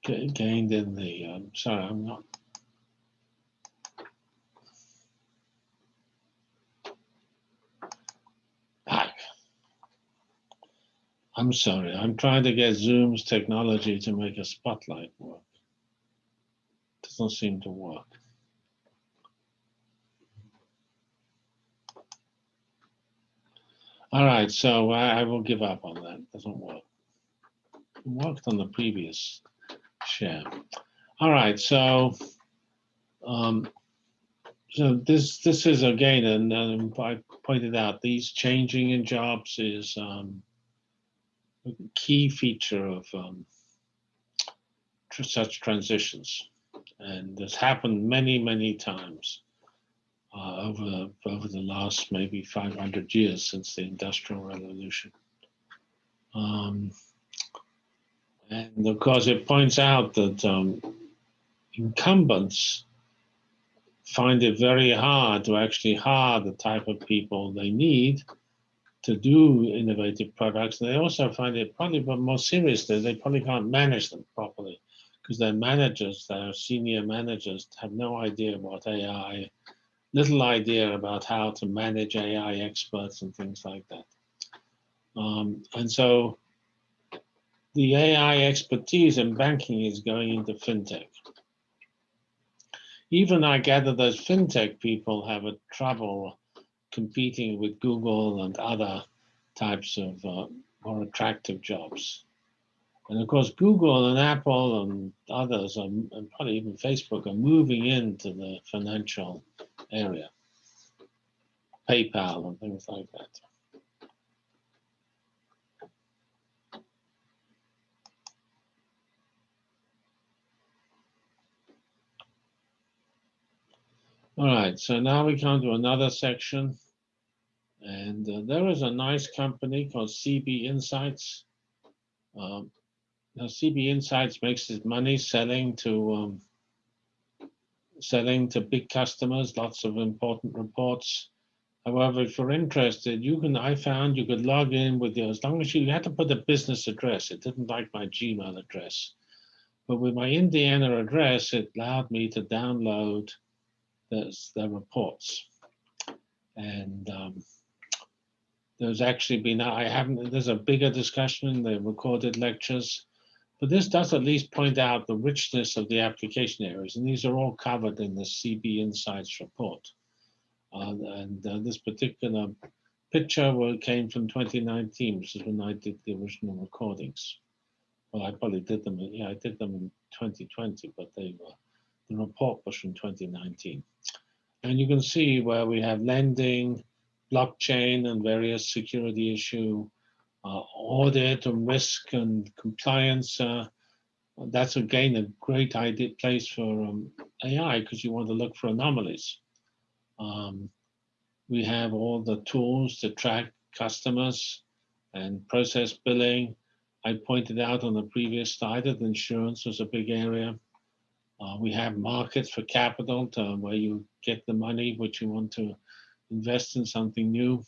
gained in the, um, sorry, I'm not I'm sorry, I'm trying to get Zoom's technology to make a spotlight work. Doesn't seem to work. All right, so I, I will give up on that. Doesn't work. It worked on the previous share. All right, so um, so this this is again, and um, I pointed out these changing in jobs is um, key feature of um, tr such transitions. And this happened many, many times uh, over, over the last maybe 500 years since the Industrial Revolution. And of course, it points out that um, incumbents find it very hard to actually hire the type of people they need to do innovative products. They also find it probably, but more seriously, they probably can't manage them properly because their managers, their senior managers, have no idea about AI, little idea about how to manage AI experts and things like that. Um, and so the AI expertise in banking is going into fintech. Even I gather those fintech people have a trouble competing with Google and other types of uh, more attractive jobs. And of course, Google and Apple and others, are, and probably even Facebook, are moving into the financial area, PayPal and things like that. All right, so now we come to another section. And uh, there is a nice company called CB Insights. Um, now CB Insights makes its money selling to um, selling to big customers, lots of important reports. However, if you're interested, you can, I found you could log in with your, as long as you, you had to put a business address. It didn't like my Gmail address. But with my Indiana address, it allowed me to download the, the reports. And um, there's actually been, I haven't, there's a bigger discussion in the recorded lectures, but this does at least point out the richness of the application areas. And these are all covered in the CB Insights report. Uh, and uh, this particular picture came from 2019, which is when I did the original recordings. Well, I probably did them, yeah, I did them in 2020, but they were, the report was from 2019. And you can see where we have lending, blockchain and various security issue, uh, audit and risk and compliance. Uh, that's again a great idea place for um, AI because you want to look for anomalies. Um, we have all the tools to track customers and process billing. I pointed out on the previous slide that insurance was a big area. Uh, we have markets for capital to, where you get the money which you want to invest in something new.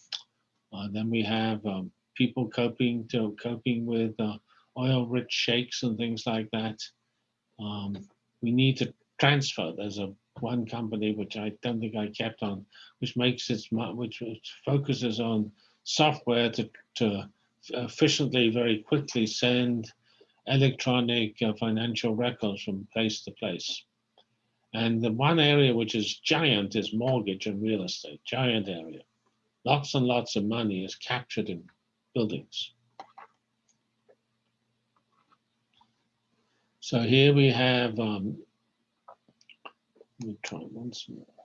Uh, then we have um, people coping to coping with uh, oil-rich shakes and things like that. Um, we need to transfer. There's a one company which I don't think I kept on, which makes its which, which focuses on software to to efficiently, very quickly send electronic uh, financial records from place to place. And the one area which is giant is mortgage and real estate, giant area. Lots and lots of money is captured in buildings. So here we have, um, let me try once more.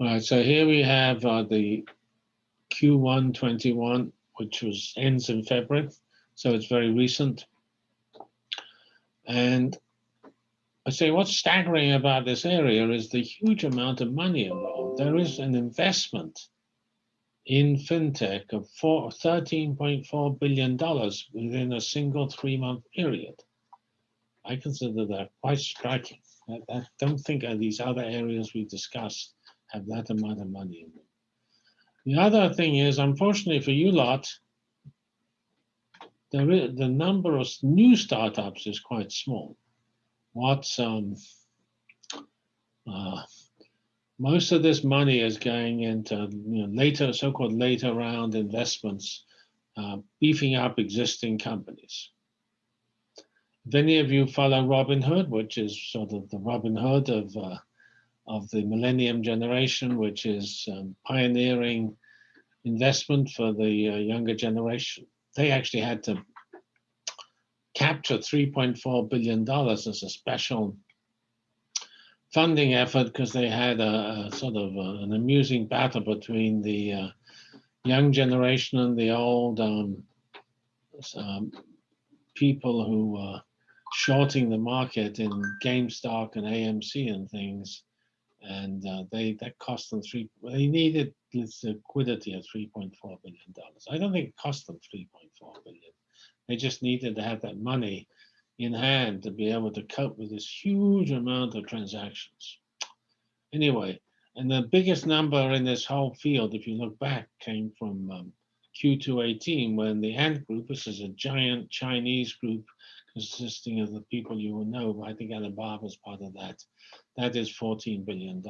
All right, so here we have uh, the Q1 21, which was ends in February, so it's very recent. And I say what's staggering about this area is the huge amount of money involved. There is an investment in fintech of $13.4 billion within a single three month period. I consider that quite striking. I, I don't think of these other areas we discussed have that amount of money in them. The other thing is, unfortunately for you lot, is, the number of new startups is quite small. What's um, uh, most of this money is going into you know, later, so-called later round investments, uh, beefing up existing companies. If any of you follow Robinhood, which is sort of the Robinhood of uh, of the millennium generation, which is um, pioneering investment for the uh, younger generation. They actually had to capture $3.4 billion as a special funding effort because they had a, a sort of a, an amusing battle between the uh, young generation and the old um, um, people who were shorting the market in GameStop and AMC and things and uh, they that cost them three. They needed this liquidity of three point four billion dollars. I don't think it cost them three point four billion. They just needed to have that money in hand to be able to cope with this huge amount of transactions. Anyway, and the biggest number in this whole field, if you look back, came from um, Q218 when the Ant Group, this is a giant Chinese group consisting of the people you will know. I think Alibaba is part of that. That is $14 billion.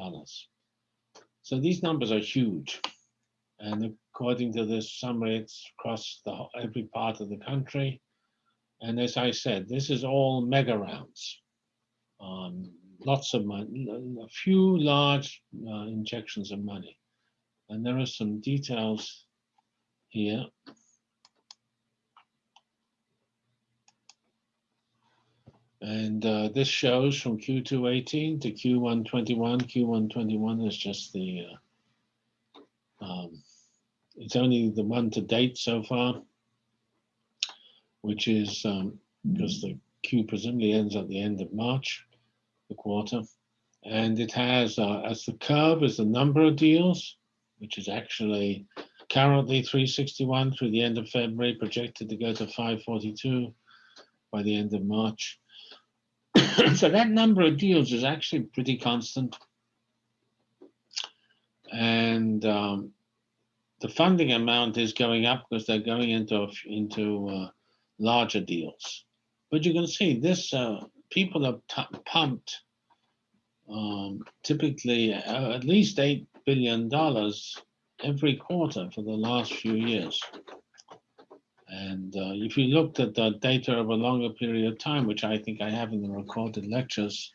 So these numbers are huge. And according to this summary, it's across the, every part of the country. And as I said, this is all mega rounds. Um, lots of money, a few large uh, injections of money. And there are some details here. And uh, this shows from Q218 to Q121. Q121 is just the, uh, um, it's only the one to date so far, which is um, because the Q presumably ends at the end of March, the quarter. And it has, uh, as the curve is the number of deals, which is actually currently 361 through the end of February, projected to go to 542 by the end of March. so that number of deals is actually pretty constant. And um, the funding amount is going up because they're going into into uh, larger deals. But you can see this: uh, people have pumped um, typically uh, at least eight billion dollars every quarter for the last few years. And uh, if you looked at the data of a longer period of time, which I think I have in the recorded lectures,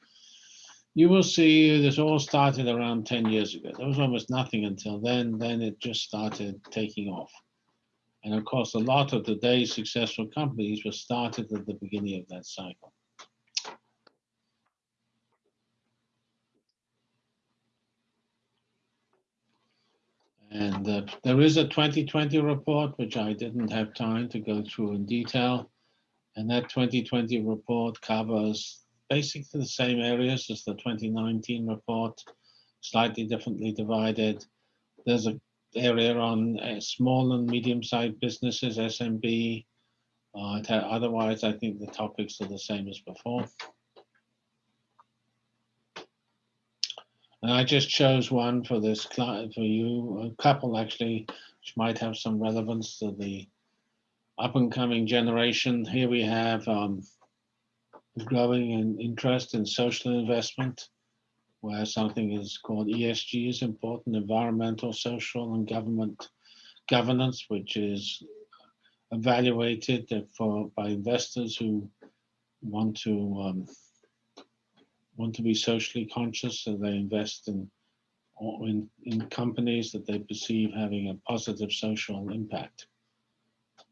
you will see this all started around 10 years ago. There was almost nothing until then. Then it just started taking off. And of course, a lot of today's successful companies were started at the beginning of that cycle. And uh, there is a 2020 report, which I didn't have time to go through in detail. And that 2020 report covers basically the same areas as the 2019 report, slightly differently divided. There's an area on uh, small and medium-sized businesses, SMB. Uh, otherwise, I think the topics are the same as before. And I just chose one for this client, for you, a couple actually, which might have some relevance to the up and coming generation. Here we have um, growing in interest in social investment, where something is called ESG is important, environmental, social, and government governance, which is evaluated for by investors who want to um, want to be socially conscious, so they invest in in, in companies that they perceive having a positive social impact.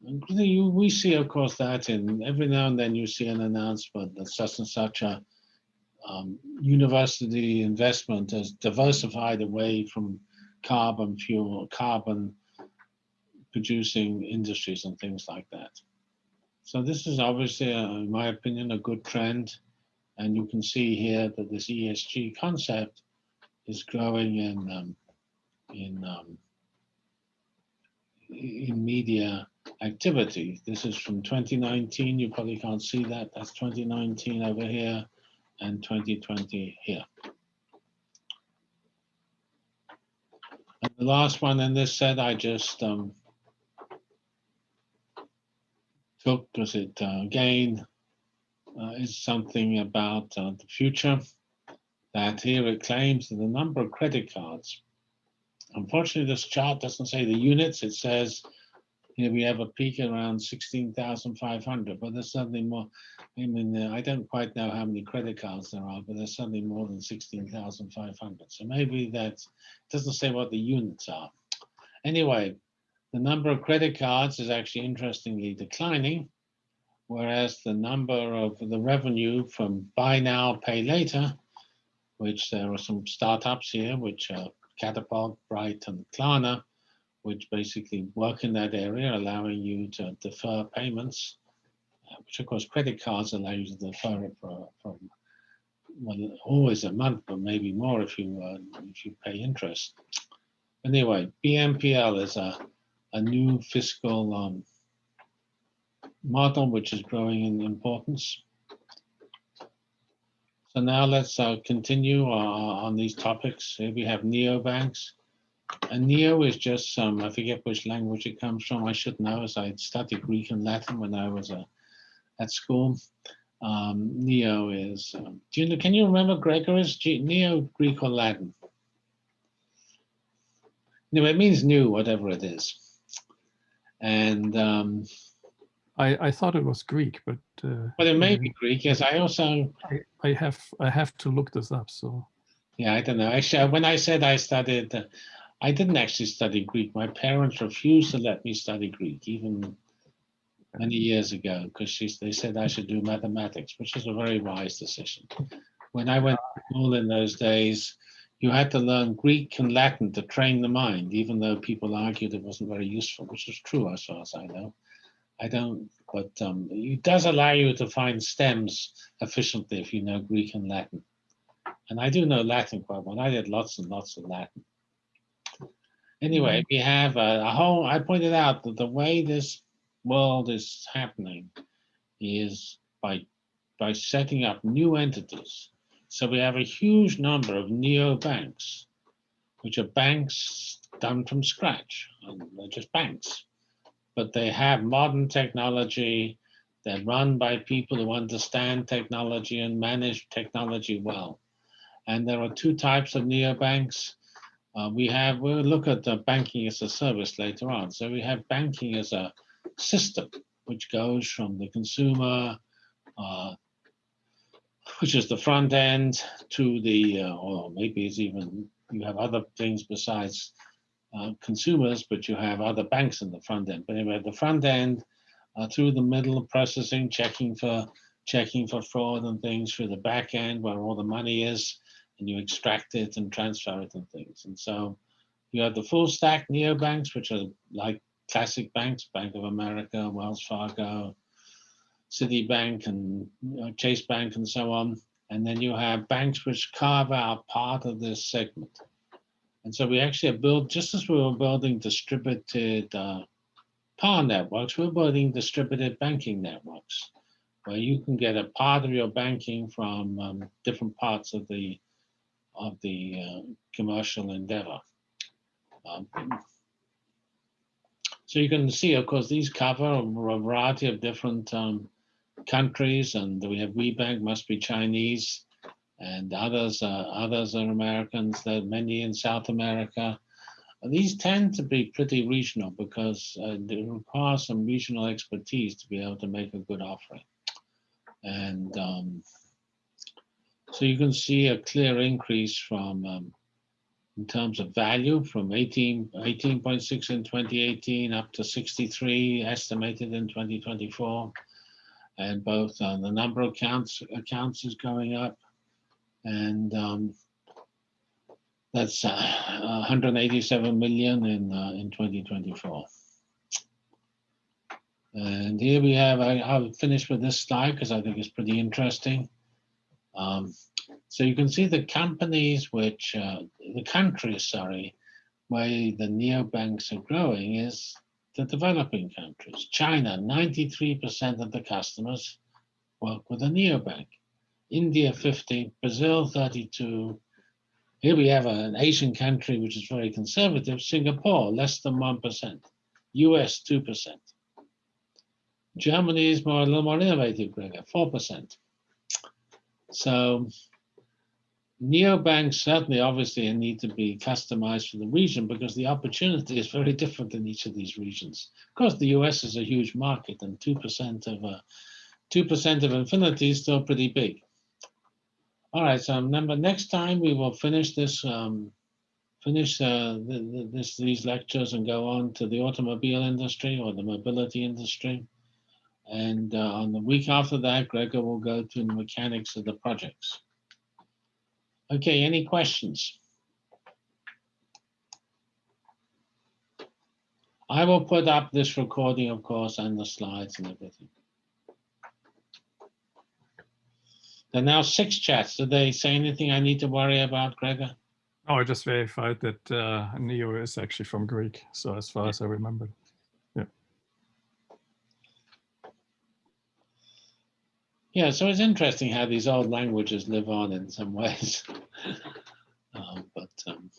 We see, of course, that in every now and then you see an announcement that such and such a um, university investment has diversified away from carbon fuel, carbon producing industries and things like that. So this is obviously, a, in my opinion, a good trend. And you can see here that this ESG concept is growing in um, in um, in media activity. This is from 2019. You probably can't see that. That's 2019 over here and 2020 here. And the last one in this set, I just um, took because it uh, again is something about uh, the future that here it claims that the number of credit cards. Unfortunately, this chart doesn't say the units. It says here we have a peak around 16,500, but there's something more. I mean, uh, I don't quite know how many credit cards there are, but there's something more than 16,500. So maybe that doesn't say what the units are. Anyway, the number of credit cards is actually interestingly declining, whereas the number of the revenue from buy now, pay later, which there are some startups here, which are Katapult, Bright, and Klarna, which basically work in that area, allowing you to defer payments, uh, which of course credit cards allow you to defer it for, from well, always a month, but maybe more if you uh, if you pay interest. Anyway, BNPL is a, a new fiscal um, model which is growing in importance. So now let's uh, continue uh, on these topics. Here we have neobanks. And neo is just some, I forget which language it comes from. I should know as I studied Greek and Latin when I was uh, at school. Um, neo is, um, do you can you remember Gregory's neo Greek or Latin? No, it means new, whatever it is. And um, I, I thought it was Greek, but uh, but it may be Greek. Yes, I also I, I have I have to look this up. So yeah, I don't know. Actually, when I said I studied uh, I didn't actually study Greek. My parents refused to let me study Greek, even many years ago, because they said I should do mathematics, which was a very wise decision. When I went to school in those days, you had to learn Greek and Latin to train the mind, even though people argued it wasn't very useful, which is true as far as I know. I don't, but um, it does allow you to find stems efficiently if you know Greek and Latin. And I do know Latin quite well. I did lots and lots of Latin. Anyway, we have a, a whole, I pointed out that the way this world is happening is by, by setting up new entities. So we have a huge number of neo-banks, which are banks done from scratch. and They're just banks. But they have modern technology. They're run by people who understand technology and manage technology well. And there are two types of neobanks. Uh, we have, we'll look at the banking as a service later on. So we have banking as a system, which goes from the consumer, uh, which is the front end, to the, uh, or maybe it's even, you have other things besides uh, consumers, but you have other banks in the front end. But anyway, the front end, uh, through the middle of processing, checking for checking for fraud and things through the back end where all the money is, and you extract it and transfer it and things. And so you have the full stack neobanks, which are like classic banks, Bank of America, Wells Fargo, Citibank, and you know, Chase Bank, and so on. And then you have banks which carve out part of this segment. And so we actually have built, just as we were building distributed uh, power networks, we're building distributed banking networks, where you can get a part of your banking from um, different parts of the of the uh, commercial endeavor. Um, so you can see, of course, these cover a variety of different um, countries, and we have WeBank must be Chinese, and others uh, others are Americans. There are many in South America. These tend to be pretty regional because uh, they require some regional expertise to be able to make a good offering. And um, so you can see a clear increase from, um, in terms of value, from 18, 18.6 in 2018 up to 63 estimated in 2024. And both uh, the number of accounts, accounts is going up. And um, that's uh, 187 million in, uh, in 2024. And here we have, I, I'll finish with this slide because I think it's pretty interesting. Um, so you can see the companies which, uh, the countries, sorry, where the neobanks are growing is the developing countries. China, 93% of the customers work with a neobank. India, 50, Brazil, 32. Here we have an Asian country which is very conservative, Singapore, less than 1%, US, 2%. Germany is more a little more innovative, Gregor, 4%. So neobanks certainly obviously need to be customized for the region because the opportunity is very different in each of these regions. Of course, the US is a huge market and 2% of uh, 2% of infinity is still pretty big. All right, so remember next time we will finish this um, finish uh, the, the, this, these lectures and go on to the automobile industry or the mobility industry. And uh, on the week after that, Gregor will go to the mechanics of the projects. Okay, any questions? I will put up this recording, of course, and the slides and everything. There are now six chats. Did they say anything I need to worry about, Gregor? No, I just verified that uh, Neo is actually from Greek. So as far as I remember. Yeah, Yeah, so it's interesting how these old languages live on in some ways. um, but um,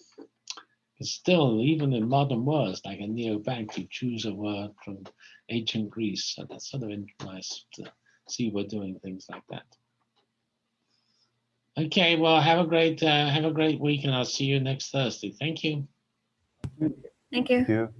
still, even in modern words, like a neobank, you choose a word from ancient Greece. So that's sort of nice to see we're doing things like that. Okay, well, have a great uh, have a great week, and I'll see you next Thursday. Thank you. Thank you. Thank you.